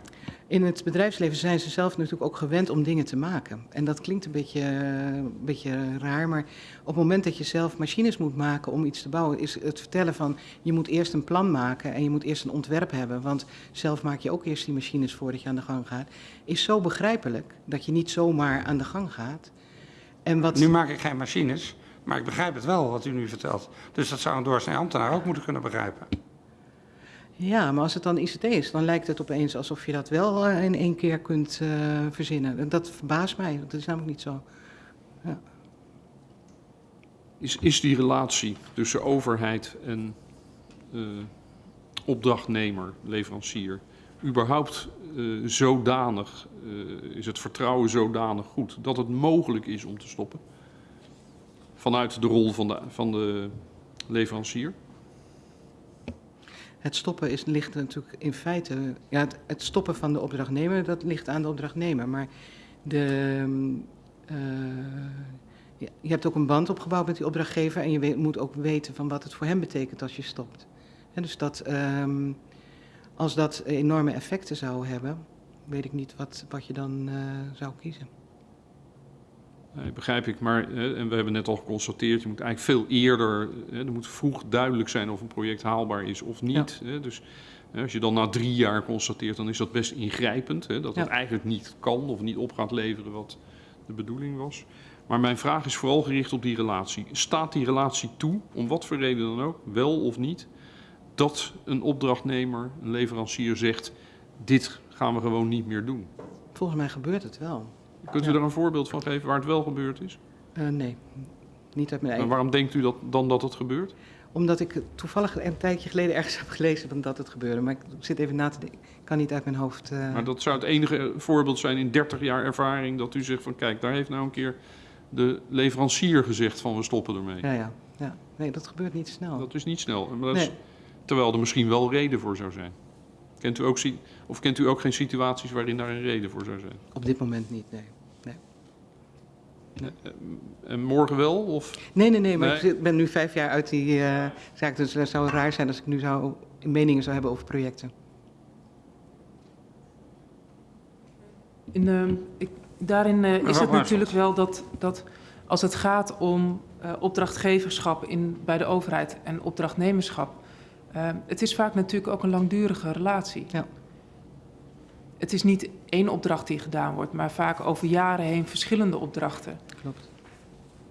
In het bedrijfsleven zijn ze zelf natuurlijk ook gewend om dingen te maken. En dat klinkt een beetje, een beetje raar, maar op het moment dat je zelf machines moet maken om iets te bouwen, is het vertellen van je moet eerst een plan maken en je moet eerst een ontwerp hebben. Want zelf maak je ook eerst die machines voordat je aan de gang gaat. Is zo begrijpelijk dat je niet zomaar aan de gang gaat. En wat, Nu maak ik geen machines, maar ik begrijp het wel wat u nu vertelt. Dus dat zou een doorsnee ambtenaar ook moeten kunnen begrijpen. Ja, maar als het dan ICT is, dan lijkt het opeens alsof je dat wel eh, in één keer kunt eh, verzinnen. En dat verbaast mij, want dat is namelijk niet zo. Is, is die relatie tussen overheid en eh, opdrachtnemer, leverancier, überhaupt eh, zodanig, eh, is het vertrouwen zodanig goed dat het mogelijk is om te stoppen? Vanuit de rol van de, van de leverancier? Het stoppen is, ligt natuurlijk in feite. Ja, het, stoppen van de opdrachtnemer, dat ligt aan de opdrachtnemer. Maar de, eh, je, hebt ook een band opgebouwd met die opdrachtgever. En je moet ook weten van wat het voor hem betekent als je stopt. Dus dat, ehm, als dat enorme effecten zou hebben, weet ik niet wat, wat je dan eh, zou kiezen. Nee, begrijp ik, maar hè, en we hebben net al geconstateerd, je moet eigenlijk veel eerder, hè, er moet vroeg duidelijk zijn of een project haalbaar is of niet. Hè, dus hè, als je dan na drie jaar constateert, dan is dat best ingrijpend, hè, dat het Ja. eigenlijk niet kan of niet op gaat leveren wat de bedoeling was. Maar mijn vraag is vooral gericht op die relatie. Staat die relatie toe, om wat voor reden dan ook, wel of niet, dat een opdrachtnemer, een leverancier zegt, dit gaan we gewoon niet meer doen? Volgens mij gebeurt het wel. Kunt u daar een voorbeeld van geven waar het wel gebeurd is? Eh, nee, niet uit mijn En eigen. waarom denkt u dat, dan dat het gebeurt? Omdat ik toevallig een tijdje geleden ergens heb gelezen van dat het gebeurde. Maar ik zit even na te denken. Ik kan niet uit mijn hoofd. eh, Maar dat zou het enige voorbeeld zijn in 30 jaar ervaring dat u zegt van kijk, daar heeft nou een keer de leverancier gezegd van we stoppen ermee. Ja, ja, ja. Nee, dat gebeurt niet snel. Dat is niet snel. Maar dat is- terwijl er misschien wel reden voor zou zijn. Kent u ook, of kent u ook geen situaties waarin daar een reden voor zou zijn? Op dit moment niet, nee. En morgen wel? Of? Nee, nee, nee, maar Nee. ik ben nu vijf jaar uit die eh, zaak. Dus het zou raar zijn als ik nu zou, meningen zou hebben over projecten. In, ehm, ik, daarin eh, is het natuurlijk wel dat, dat als het gaat om eh, opdrachtgeverschap in, bij de overheid en opdrachtnemerschap, eh, het is vaak natuurlijk ook een langdurige relatie. Ja. Het is niet één opdracht die gedaan wordt, maar vaak over jaren heen verschillende opdrachten. Klopt.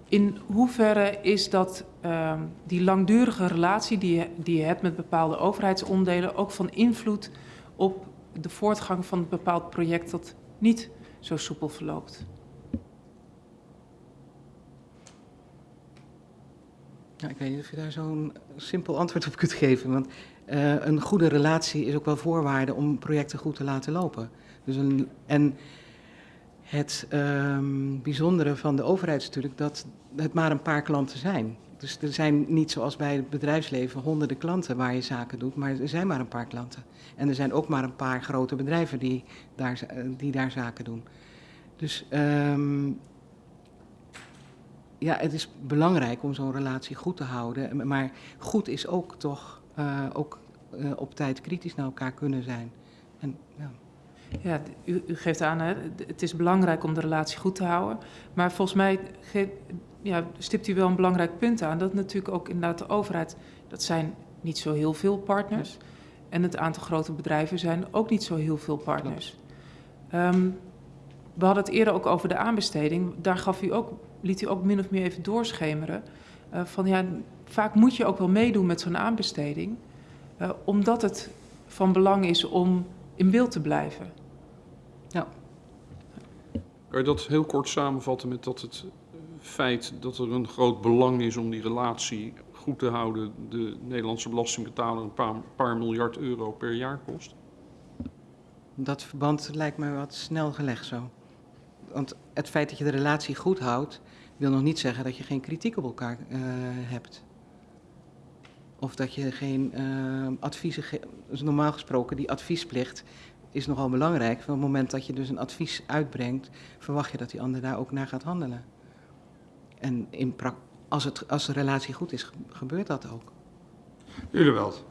In hoeverre is dat ehm, die langdurige relatie die je, die je hebt met bepaalde overheidsonderdelen ook van invloed op de voortgang van een bepaald project dat niet zo soepel verloopt? Ja, ik weet niet of je daar zo'n simpel antwoord op kunt geven. Want eh, een goede relatie is ook wel voorwaarde om projecten goed te laten lopen. Dus en het ehm, bijzondere van de overheid is natuurlijk dat het maar een paar klanten zijn. Dus er zijn niet zoals bij het bedrijfsleven honderden klanten waar je zaken doet, maar er zijn maar een paar klanten. En er zijn ook maar een paar grote bedrijven die daar, eh, die daar zaken doen. Dus ehm, ja, het is belangrijk om zo'n relatie goed te houden. Maar goed is ook toch eh, ook eh, op tijd kritisch naar elkaar kunnen zijn. En, ja. U, u geeft aan, hè, het is belangrijk om de relatie goed te houden. Maar volgens mij ja, stipt u wel een belangrijk punt aan. Dat natuurlijk ook inderdaad de overheid, dat zijn niet zo heel veel partners. En het aantal grote bedrijven zijn ook niet zo heel veel partners. Ehm, we hadden het eerder ook over de aanbesteding. Daar gaf u ook, liet u ook min of meer even doorschemeren. Uh, van ja, vaak moet je ook wel meedoen met zo'n aanbesteding. Uh, omdat het van belang is om in beeld te blijven. Ja. Kan je dat heel kort samenvatten met dat het feit dat er een groot belang is om die relatie goed te houden, de Nederlandse belastingbetaler een paar, paar miljard euro per jaar kost? Dat verband lijkt me wat snel gelegd zo. Want het feit dat je de relatie goed houdt, wil nog niet zeggen dat je geen kritiek op elkaar uh, hebt. Of dat je geen uh, adviezen geeft. Dus normaal gesproken, die adviesplicht is nogal belangrijk. Van het moment dat je dus een advies uitbrengt, verwacht je dat die ander daar ook naar gaat handelen. En in als, het, als de relatie goed is, gebeurt dat ook. Uleweld.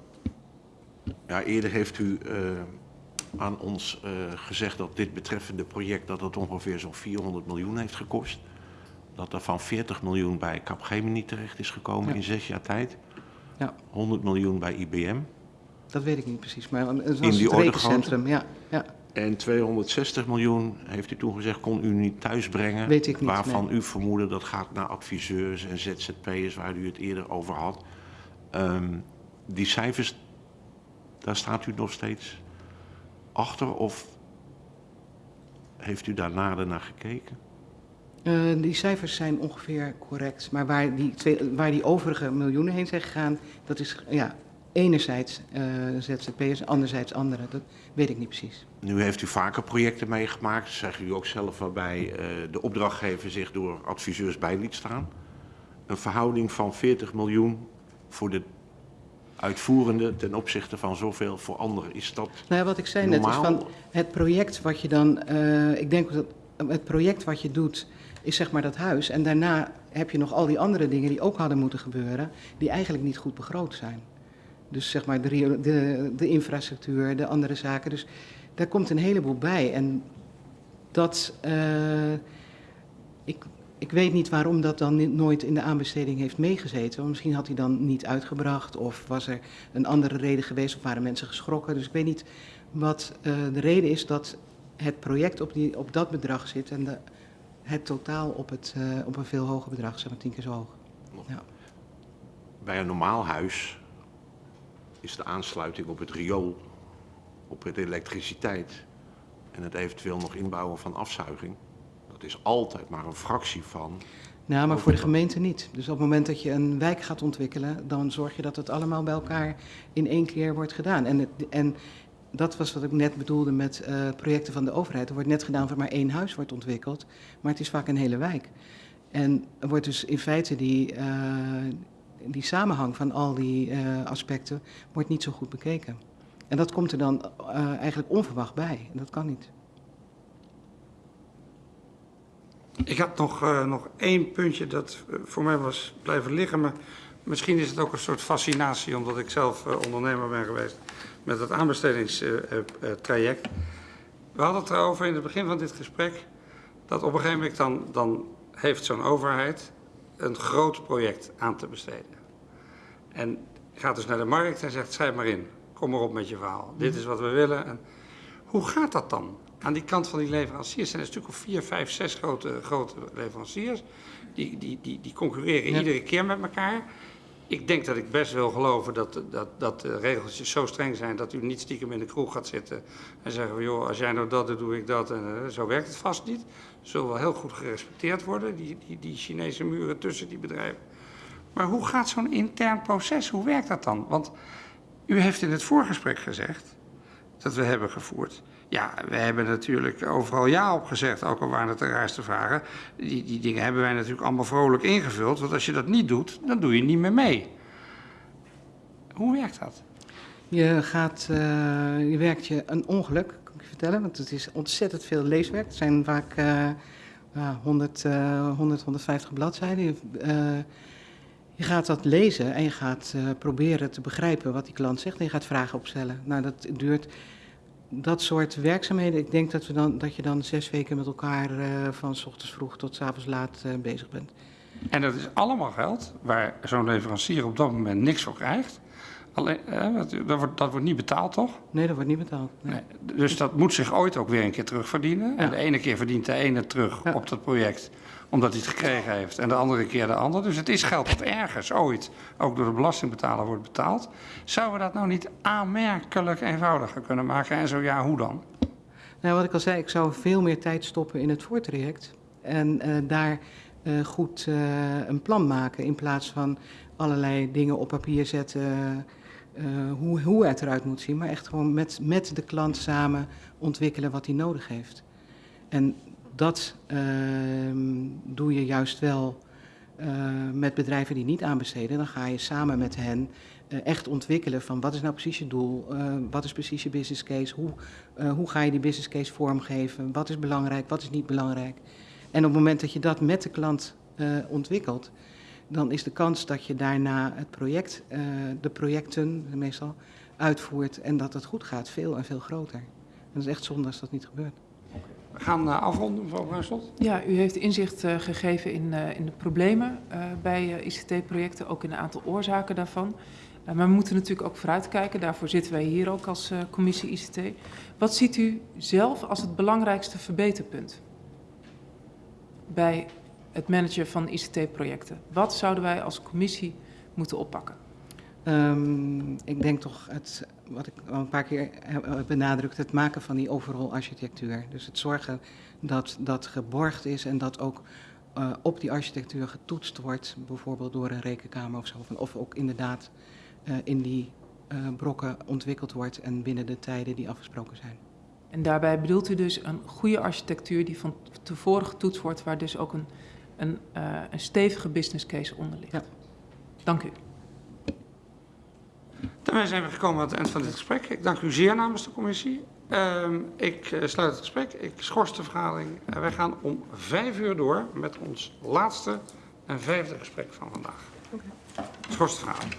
Ja, eerder heeft u uh, aan ons uh, gezegd dat dit betreffende project dat het ongeveer zo'n 400 miljoen heeft gekost. Dat er van 40 miljoen bij Capgemini terecht is gekomen ja. in zes jaar tijd. Ja. 100 miljoen bij IBM. Dat weet ik niet precies, maar het was in die het rekencentrum. Ja, ja. En 260 miljoen, heeft u toen gezegd, kon u niet thuisbrengen. Weet ik niet, Waarvan nee. u vermoedde dat gaat naar adviseurs en ZZP'ers, waar u het eerder over had. Um, die cijfers, daar staat u nog steeds achter of heeft u daar nader naar gekeken? Uh, die cijfers zijn ongeveer correct, maar waar die, twee, waar die overige miljoenen heen zijn gegaan, dat is ja, enerzijds uh, ZZP'ers en anderzijds anderen. Dat weet ik niet precies. Nu heeft u vaker projecten meegemaakt, zeg u ook zelf, waarbij uh, de opdrachtgever zich door adviseurs bij liet staan. Een verhouding van 40 miljoen voor de uitvoerende ten opzichte van zoveel voor anderen. Is dat Nou ja, wat ik zei normaal? net is van het project wat je dan, uh, ik denk dat het project wat je doet is zeg maar dat huis. En daarna heb je nog al die andere dingen die ook hadden moeten gebeuren, die eigenlijk niet goed begroot zijn. Dus zeg maar de, de, de infrastructuur, de andere zaken. Dus daar komt een heleboel bij. En dat, uh, ik, ik weet niet waarom dat dan nooit in de aanbesteding heeft meegezeten. Misschien had hij dan niet uitgebracht of was er een andere reden geweest of waren mensen geschrokken. Dus ik weet niet wat uh, de reden is dat het project op, die, op dat bedrag zit en de, het totaal op, het, uh, op een veel hoger bedrag, zeg maar tien keer zo hoog. Ja. Bij een normaal huis is de aansluiting op het riool, op de elektriciteit en het eventueel nog inbouwen van afzuiging. Dat is altijd maar een fractie van. Nou, maar voor de gemeente niet. Dus op het moment dat je een wijk gaat ontwikkelen, dan zorg je dat het allemaal bij elkaar in één keer wordt gedaan. En, het, en dat was wat ik net bedoelde met uh, projecten van de overheid. Er wordt net gedaan voor maar één huis wordt ontwikkeld, maar het is vaak een hele wijk. En er wordt dus in feite die, uh, die samenhang van al die uh, aspecten wordt niet zo goed bekeken. En dat komt er dan eigenlijk onverwacht bij. En dat kan niet. Ik had nog, nog één puntje dat voor mij was blijven liggen. Maar misschien is het ook een soort fascinatie, omdat ik zelf uh, ondernemer ben geweest met het aanbestedingstraject. We hadden het erover in het begin van dit gesprek. Dat op een gegeven moment dan, dan heeft zo'n overheid een groot project aan te besteden. En gaat dus naar de markt en zegt, schrijf maar in. Kom maar op met je verhaal. Dit is wat we willen. En hoe gaat dat dan? Aan die kant van die leveranciers zijn er een stuk of vier, vijf, zes grote, grote leveranciers. Die, die, die, die concurreren ja. iedere keer met elkaar. Ik denk dat ik best wil geloven dat, dat, dat de regeltjes zo streng zijn dat u niet stiekem in de kroeg gaat zitten en zeggen van joh, als jij nou dat doet, doe ik dat. En uh, zo werkt het vast niet. Zullen wel heel goed gerespecteerd worden, die, die, die Chinese muren tussen die bedrijven. Maar hoe gaat zo'n intern proces, hoe werkt dat dan? Want u heeft in het voorgesprek gezegd dat we hebben gevoerd. Ja, we hebben natuurlijk overal ja op gezegd, ook al waren het de raarste vragen. Die, die dingen hebben wij natuurlijk allemaal vrolijk ingevuld, want als je dat niet doet, dan doe je niet meer mee. Hoe werkt dat? Je, gaat, uh, je werkt je een ongeluk, kan ik je vertellen, want het is ontzettend veel leeswerk. Het zijn vaak uh, uh, 100, 100, 150 bladzijden. Je, je gaat dat lezen en je gaat proberen te begrijpen wat die klant zegt en je gaat vragen opstellen. Nou, dat duurt dat soort werkzaamheden, ik denk dat, we dan, dat je dan zes weken met elkaar uh, van s ochtends vroeg tot s avonds laat uh, bezig bent. En dat is allemaal geld waar zo'n leverancier op dat moment niks voor krijgt. Alleen, eh, dat, wordt, dat wordt niet betaald, toch? Nee, dat wordt niet betaald. Nee. Nee. Dus dat moet zich ooit ook weer een keer terugverdienen. En de ene keer verdient de ene terug Ja. op dat project omdat hij het gekregen heeft. En de andere keer de ander. Dus het is geld dat ergens ooit ook door de belastingbetaler wordt betaald. Zouden we dat nou niet aanmerkelijk eenvoudiger kunnen maken? En zo ja, hoe dan? Nou, wat ik al zei, ik zou veel meer tijd stoppen in het voortraject. En eh, daar eh, goed eh, een plan maken in plaats van allerlei dingen op papier zetten. hoe, hoe het eruit moet zien, maar echt gewoon met, met de klant samen ontwikkelen wat hij nodig heeft. En dat ehm, doe je juist wel eh, met bedrijven die niet aanbesteden. Dan ga je samen met hen eh, echt ontwikkelen van wat is nou precies je doel, eh, wat is precies je business case, hoe, hoe ga je die business case vormgeven, wat is belangrijk, wat is niet belangrijk. En op het moment dat je dat met de klant ontwikkelt, dan is de kans dat je daarna het project, de projecten meestal, uitvoert en dat het goed gaat veel en veel groter. En dat is echt zonde als dat niet gebeurt. We gaan eh, afronden, mevrouw Bruinslot. Ja, u heeft inzicht eh, gegeven in, eh, in de problemen bij ICT-projecten, ook in een aantal oorzaken daarvan. Maar we moeten natuurlijk ook vooruitkijken, daarvoor zitten wij hier ook als commissie ICT. Wat ziet u zelf als het belangrijkste verbeterpunt bij het managen van ICT-projecten? Wat zouden wij als commissie moeten oppakken? Ehm, ik denk toch, het, wat ik al een paar keer heb heb benadrukt, het maken van die overall architectuur. Dus het zorgen dat dat geborgd is en dat ook eh, op die architectuur getoetst wordt, bijvoorbeeld door een rekenkamer of zo. Of, of ook inderdaad eh, in die eh, brokken ontwikkeld wordt en binnen de tijden die afgesproken zijn. En daarbij bedoelt u dus een goede architectuur die van tevoren getoetst wordt, waar dus ook een, een, eh, een stevige business case onder ligt. Ja. Dank u. Daarmee zijn we gekomen aan het eind van dit gesprek. Ik dank u zeer namens de commissie. Ehm, ik eh, sluit het gesprek. Ik schors de vergadering. En wij gaan om vijf uur door met ons laatste en vijfde gesprek van vandaag. Schors de vergadering.